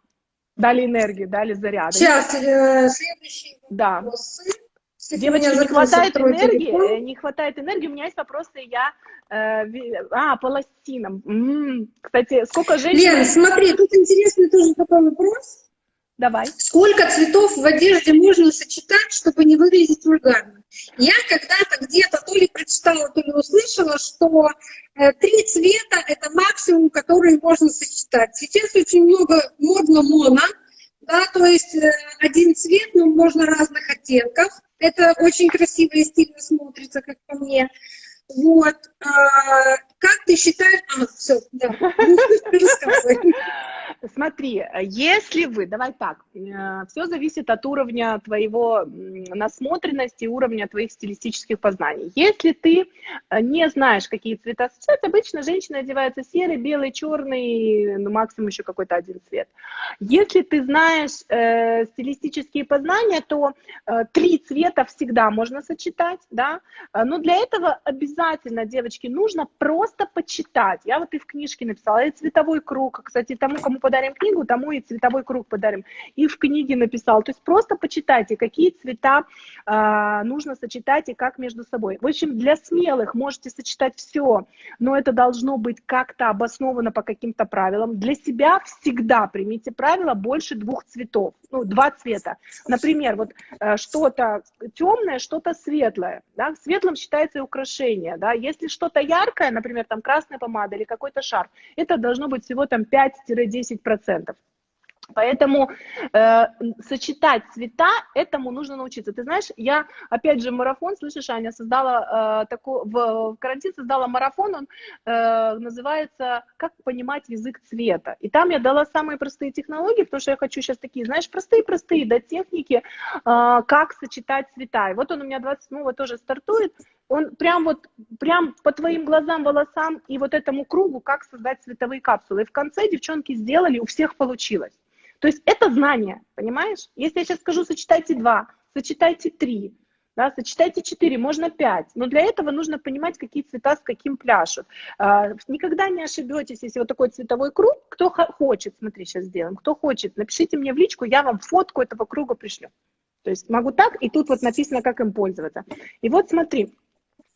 дали энергию, дали заряд. Сейчас, э, следующий да. вопрос. Девочки, не хватает энергии, телефон. не хватает энергии. У меня есть вопросы, я... Э, а, по лосинам. М-м. Кстати, сколько женщин... Лен, смотри, тут интересный тоже такой вопрос. Давай. Сколько цветов в одежде можно сочетать, чтобы не выглядеть вульгарно? Я когда-то где-то то ли прочитала, то ли услышала, что э, три цвета — это максимум, который можно сочетать. Сейчас очень много модно моно, да, то есть э, один цвет, но можно разных оттенков. Это очень красиво и стильно смотрится, как по мне. Вот. А, как ты считаешь... А, все, да. Смотри, если вы, давай так, э, все зависит от уровня твоего насмотренности, уровня твоих стилистических познаний. Если ты э, не знаешь, какие цвета сочетать, обычно женщина одевается серый, белый, черный, ну, максимум еще какой-то один цвет. Если ты знаешь э, стилистические познания, то э, три цвета всегда можно сочетать, да, но для этого обязательно, девочки, нужно просто почитать. Я вот и в книжке написала, и цветовой круг, кстати, тому, кому подарим книгу, тому и цветовой круг подарим. И в книге написал. То есть просто почитайте, какие цвета э, нужно сочетать и как между собой. В общем, для смелых можете сочетать все, но это должно быть как-то обосновано по каким-то правилам. Для себя всегда примите правило больше двух цветов, ну, два цвета. Например, вот э, что-то темное, что-то светлое. Да? Светлым считается и украшение. Да? Если что-то яркое, например, там красная помада или какой-то шар, это должно быть всего там 5-10 10%. Поэтому э, сочетать цвета, этому нужно научиться. Ты знаешь, я, опять же, марафон, слышишь, Аня, создала э, такой, в, в карантин создала марафон, он э, называется «Как понимать язык цвета». И там я дала самые простые технологии, потому что я хочу сейчас такие, знаешь, простые-простые, да, техники, э, как сочетать цвета. И вот он у меня 27-го тоже стартует, он прям вот, прям по твоим глазам, волосам и вот этому кругу, как создать цветовые капсулы. И в конце девчонки сделали, у всех получилось. То есть это знание, понимаешь? Если я сейчас скажу, сочетайте два, сочетайте три, да, сочетайте четыре, можно пять. Но для этого нужно понимать, какие цвета с каким пляшут. А, никогда не ошибетесь, если вот такой цветовой круг, кто хочет, смотри, сейчас сделаем, кто хочет, напишите мне в личку, я вам фотку этого круга пришлю. То есть могу так, и тут вот написано, как им пользоваться. И вот смотри,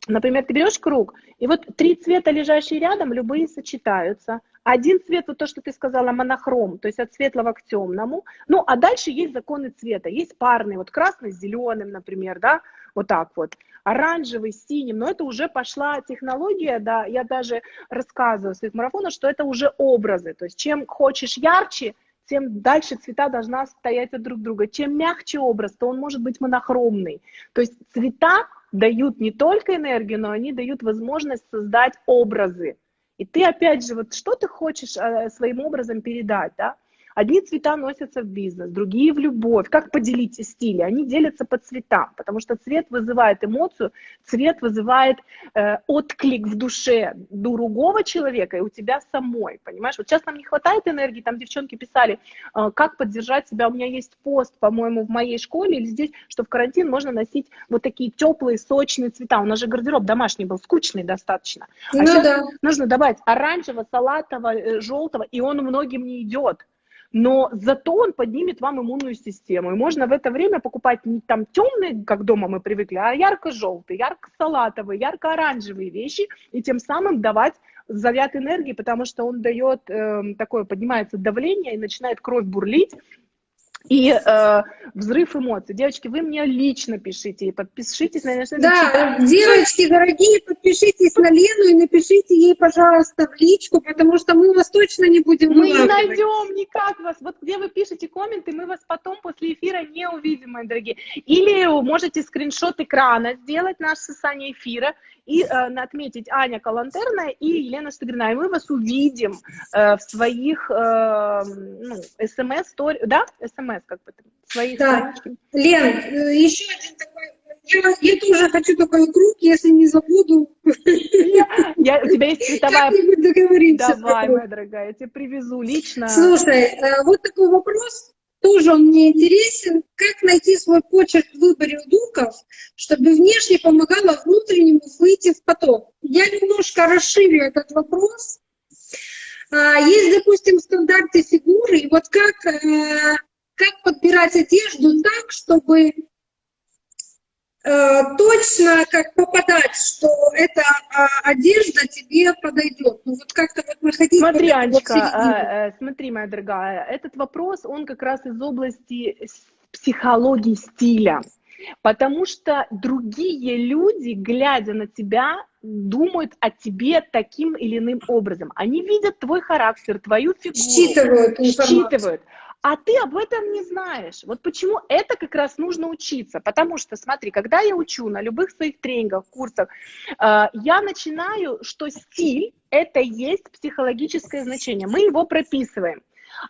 Например, ты берешь круг, и вот три цвета, лежащие рядом, любые сочетаются. Один цвет, вот то, что ты сказала, монохром, то есть от светлого к темному. Ну, а дальше есть законы цвета. Есть парные, вот красный с зеленым, например, да, вот так вот. Оранжевый с синим, но это уже пошла технология, да, я даже рассказываю в своих марафонах, что это уже образы. То есть чем хочешь ярче, тем дальше цвета должна стоять от друг друга. Чем мягче образ, то он может быть монохромный. То есть цвета дают не только энергию, но они дают возможность создать образы. И ты опять же, вот что ты хочешь э, своим образом передать, да? Одни цвета носятся в бизнес, другие в любовь. Как поделить стили? Они делятся по цветам, потому что цвет вызывает эмоцию, цвет вызывает э, отклик в душе другого человека и у тебя самой, понимаешь? Вот сейчас нам не хватает энергии, там девчонки писали, э, как поддержать себя. У меня есть пост, по-моему, в моей школе или здесь, что в карантин можно носить вот такие теплые, сочные цвета. У нас же гардероб домашний был, скучный достаточно. А ну, сейчас да. нужно добавить оранжевого, салатового, э, желтого, и он многим не идет но зато он поднимет вам иммунную систему. И можно в это время покупать не там темные, как дома мы привыкли, а ярко-желтые, ярко-салатовые, ярко-оранжевые вещи, и тем самым давать заряд энергии, потому что он дает э, такое, поднимается давление и начинает кровь бурлить, и э, взрыв эмоций. Девочки, вы мне лично пишите и подпишитесь на Лену. Да, девочки, дорогие, подпишитесь на Лену и напишите ей, пожалуйста, в личку, потому что мы вас точно не будем Мы не найдем никак вас. Вот где вы пишете комменты, мы вас потом после эфира не увидим, мои дорогие. Или можете скриншот экрана сделать наш с Саней эфира и э, отметить Аня Калантерная и Елена Штыгрина. И мы вас увидим э, в своих э, ну, смс-стори, да, смс как бы, своих да. Лен, еще один такой я, я тоже хочу такой круг, если не забуду. Я, у тебя есть цветовая... договоримся. Давай, моя дорогая, я тебе привезу лично. Слушай, вот такой вопрос тоже он мне интересен. Как найти свой почерк в выборе луков, чтобы внешне помогало внутреннему выйти в поток? Я немножко расширю этот вопрос. А, есть, допустим, стандарты фигуры, и вот как, э, как подбирать одежду так, чтобы точно как попадать, что эта а, одежда тебе подойдет. Ну вот как-то вот находить... Смотри, Анечка, а, э, смотри, моя дорогая, этот вопрос, он как раз из области психологии стиля. Потому что другие люди, глядя на тебя, думают о тебе таким или иным образом. Они видят твой характер, твою фигуру. Считывают. Считывают а ты об этом не знаешь. Вот почему это как раз нужно учиться. Потому что, смотри, когда я учу на любых своих тренингах, курсах, э, я начинаю, что стиль – это есть психологическое значение. Мы его прописываем.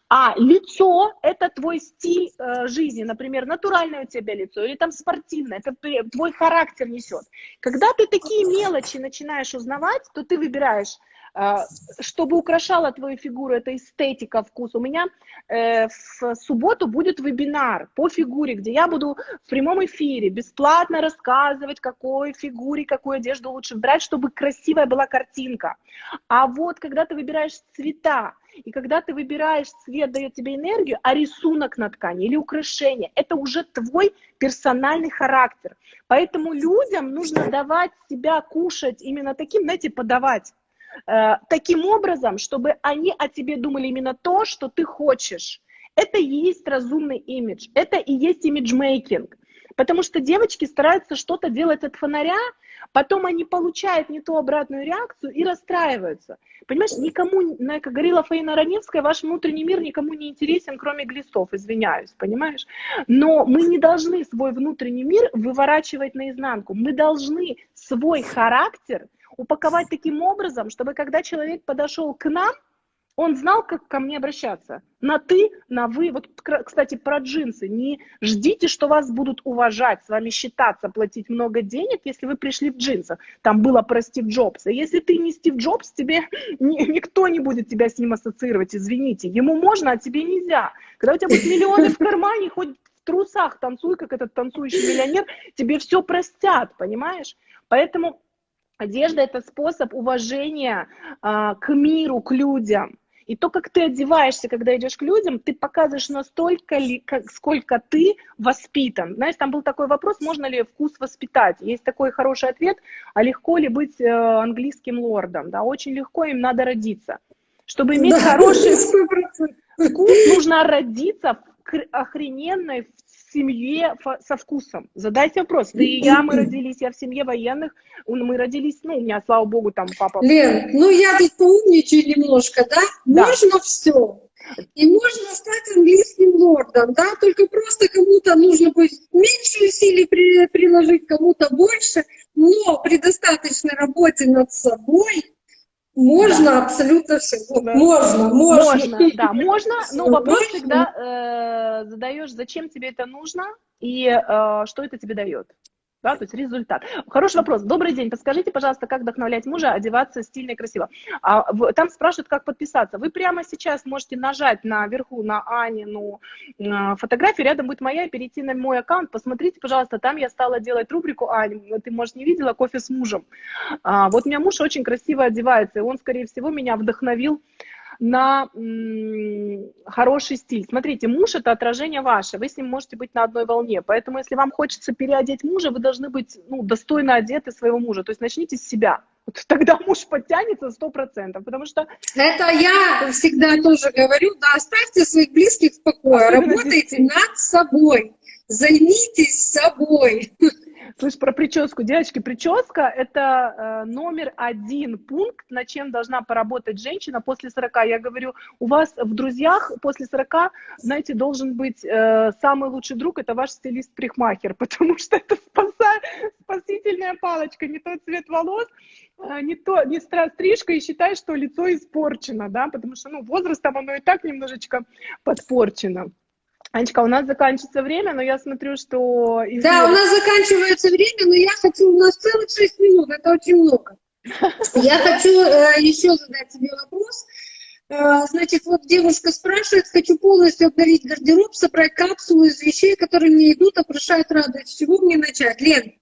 А лицо – это твой стиль э, жизни, например, натуральное у тебя лицо или там спортивное, это твой характер несет. Когда ты такие мелочи начинаешь узнавать, то ты выбираешь чтобы украшала твою фигуру, это эстетика, вкус. У меня э, в субботу будет вебинар по фигуре, где я буду в прямом эфире бесплатно рассказывать, какой фигуре, какую одежду лучше брать, чтобы красивая была картинка. А вот когда ты выбираешь цвета, и когда ты выбираешь цвет, дает тебе энергию, а рисунок на ткани или украшение, это уже твой персональный характер. Поэтому людям нужно давать себя кушать именно таким, знаете, подавать таким образом, чтобы они о тебе думали именно то, что ты хочешь. Это и есть разумный имидж, это и есть имиджмейкинг. Потому что девочки стараются что-то делать от фонаря, потом они получают не ту обратную реакцию и расстраиваются. Понимаешь, никому, как говорила Фаина Раневская, ваш внутренний мир никому не интересен, кроме глистов, извиняюсь, понимаешь? Но мы не должны свой внутренний мир выворачивать наизнанку. Мы должны свой характер упаковать таким образом, чтобы когда человек подошел к нам, он знал, как ко мне обращаться. На ты, на вы. Вот, кстати, про джинсы. Не ждите, что вас будут уважать, с вами считаться, платить много денег, если вы пришли в джинсах. Там было про Стив Джобса. Если ты не Стив Джобс, тебе никто не будет тебя с ним ассоциировать, извините. Ему можно, а тебе нельзя. Когда у тебя будут миллионы в кармане, хоть в трусах танцуй, как этот танцующий миллионер, тебе все простят, понимаешь? Поэтому Одежда – это способ уважения а, к миру, к людям. И то, как ты одеваешься, когда идешь к людям, ты показываешь настолько ли, как, сколько ты воспитан. Знаешь, там был такой вопрос, можно ли вкус воспитать. Есть такой хороший ответ, а легко ли быть э, английским лордом? Да, очень легко, им надо родиться. Чтобы иметь да, хороший 100%. вкус, нужно родиться в охрененной, семье со вкусом. Задайте вопрос. Да и я, мы родились, я в семье военных, мы родились, ну, у меня, слава богу, там папа... Лен, ну я тут поумничаю немножко, да? да. Можно все. И можно стать английским лордом, да, только просто кому-то нужно будет меньше усилий при, приложить, кому-то больше, но при достаточной работе над собой можно да. абсолютно все. Да. Можно, можно. Можно, да, можно, но вопрос можно. всегда э, задаешь, зачем тебе это нужно и э, что это тебе дает да, то есть результат. Хороший вопрос. Добрый день, подскажите, пожалуйста, как вдохновлять мужа одеваться стильно и красиво. А, в, там спрашивают, как подписаться. Вы прямо сейчас можете нажать наверху на Анину э, фотографию, рядом будет моя, перейти на мой аккаунт, посмотрите, пожалуйста, там я стала делать рубрику, Ань, ты, может, не видела, кофе с мужем. А, вот у меня муж очень красиво одевается, и он, скорее всего, меня вдохновил на хороший стиль. Смотрите, муж – это отражение ваше, вы с ним можете быть на одной волне, поэтому если вам хочется переодеть мужа, вы должны быть ну, достойно одеты своего мужа, то есть начните с себя. Вот тогда муж подтянется сто процентов, потому что... Это я всегда тоже говорю, да, оставьте своих близких в покое, работайте над собой, займитесь собой. Слышь, про прическу. Девочки, прическа – это э, номер один пункт, над чем должна поработать женщина после 40. Я говорю, у вас в друзьях после 40, знаете, должен быть э, самый лучший друг – это ваш стилист-прихмахер, потому что это спасает, спасительная палочка, не тот цвет волос, э, не, то, не стрижка, и считай, что лицо испорчено, да, потому что, ну, возрастом оно и так немножечко подпорчено. Анечка, у нас заканчивается время, но я смотрю, что... Да, у нас заканчивается время, но я хочу... У нас целых 6 минут, это очень много. Я хочу э, еще задать тебе вопрос. Э, значит, вот девушка спрашивает, хочу полностью обновить гардероб, собрать капсулу из вещей, которые мне идут, опрошают, радуют. С чего мне начать? Лен,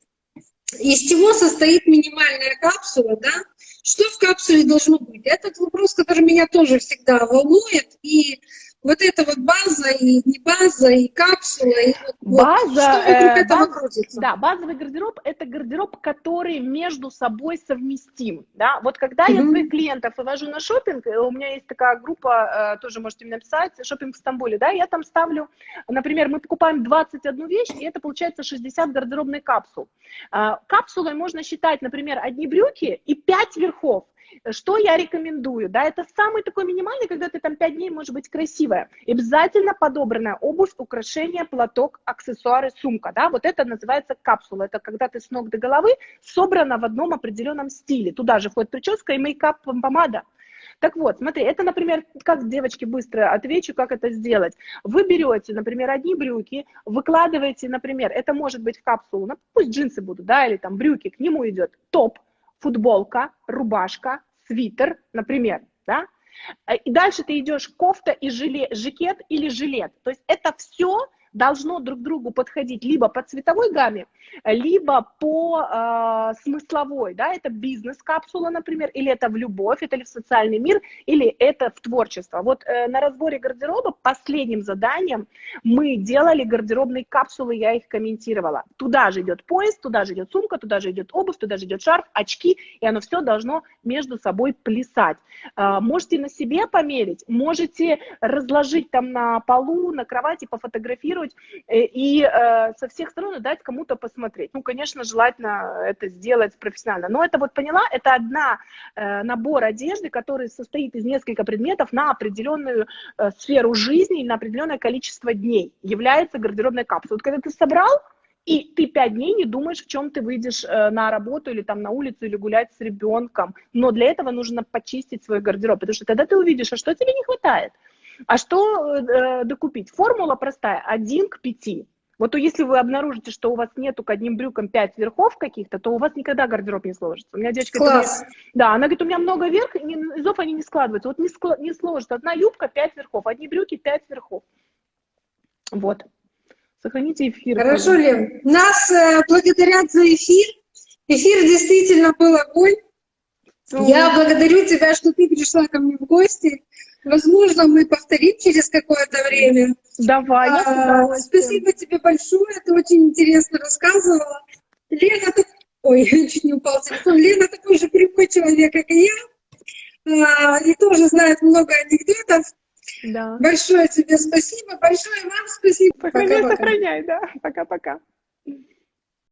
из чего состоит минимальная капсула, да? Что в капсуле должно быть? Этот вопрос, который меня тоже всегда волнует, и вот эта вот база и не база, и капсула, и вот, база, вот, что вокруг э, этого баз, крутится? Да, базовый гардероб – это гардероб, который между собой совместим. Да? Вот когда mm-hmm. я своих клиентов вывожу на шопинг, э, у меня есть такая группа, э, тоже можете мне написать, шопинг в Стамбуле, да, я там ставлю, например, мы покупаем 21 вещь, и это получается 60 гардеробных капсул. Э, капсулой можно считать, например, одни брюки и 5 верхов. Что я рекомендую? Да, это самый такой минимальный, когда ты там 5 дней можешь быть красивая. Обязательно подобранная обувь, украшение, платок, аксессуары, сумка. Да, вот это называется капсула. Это когда ты с ног до головы собрана в одном определенном стиле. Туда же входит прическа и мейкап, помада. Так вот, смотри, это, например, как девочки быстро отвечу, как это сделать. Вы берете, например, одни брюки, выкладываете, например, это может быть в капсулу, ну, пусть джинсы будут, да, или там брюки, к нему идет топ, футболка, рубашка, свитер, например, да, и дальше ты идешь кофта и жилет, жакет или жилет. То есть это все должно друг другу подходить либо по цветовой гамме, либо по э, смысловой, да, это бизнес-капсула, например, или это в любовь, это ли в социальный мир, или это в творчество. Вот э, на разборе гардероба последним заданием мы делали гардеробные капсулы, я их комментировала. Туда же идет поезд, туда же идет сумка, туда же идет обувь, туда же идет шарф, очки, и оно все должно между собой плясать. Э, можете на себе померить, можете разложить там на полу, на кровати, пофотографировать, развернуть э, и э, со всех сторон дать кому-то посмотреть. Ну, конечно, желательно это сделать профессионально. Но это вот поняла, это одна э, набор одежды, который состоит из нескольких предметов на определенную сферу жизни и на определенное количество дней. Является гардеробной капсулой. Вот когда ты собрал, и ты пять дней не думаешь, в чем ты выйдешь на работу или там на улицу, или гулять с ребенком. Но для этого нужно почистить свой гардероб, потому что тогда ты увидишь, а что тебе не хватает. А что э, докупить? Формула простая, 1 к 5. Вот то если вы обнаружите, что у вас нету к одним брюкам 5 верхов каких-то, то у вас никогда гардероб не сложится. У меня девочка Класс. говорит, да, она говорит, у меня много верх, низов они не складываются. Вот не, склад, не сложится. Одна юбка 5 верхов, одни брюки 5 верхов. Вот. Сохраните эфир. Хорошо, Лен. Нас э, благодарят за эфир. Эфир действительно был огонь. Ну, Я благодарю тебя, что ты пришла ко мне в гости. Возможно, мы повторим через какое-то время. Давай. А, спасибо тебе большое, ты очень интересно рассказывала. Лена, ты... ой, чуть не упал телефон. Лена такой же прямой человек, как и я, а, и тоже знает много анекдотов. Да. Большое тебе спасибо, большое вам спасибо. Сохраняй, сохраняй, да. Пока-пока.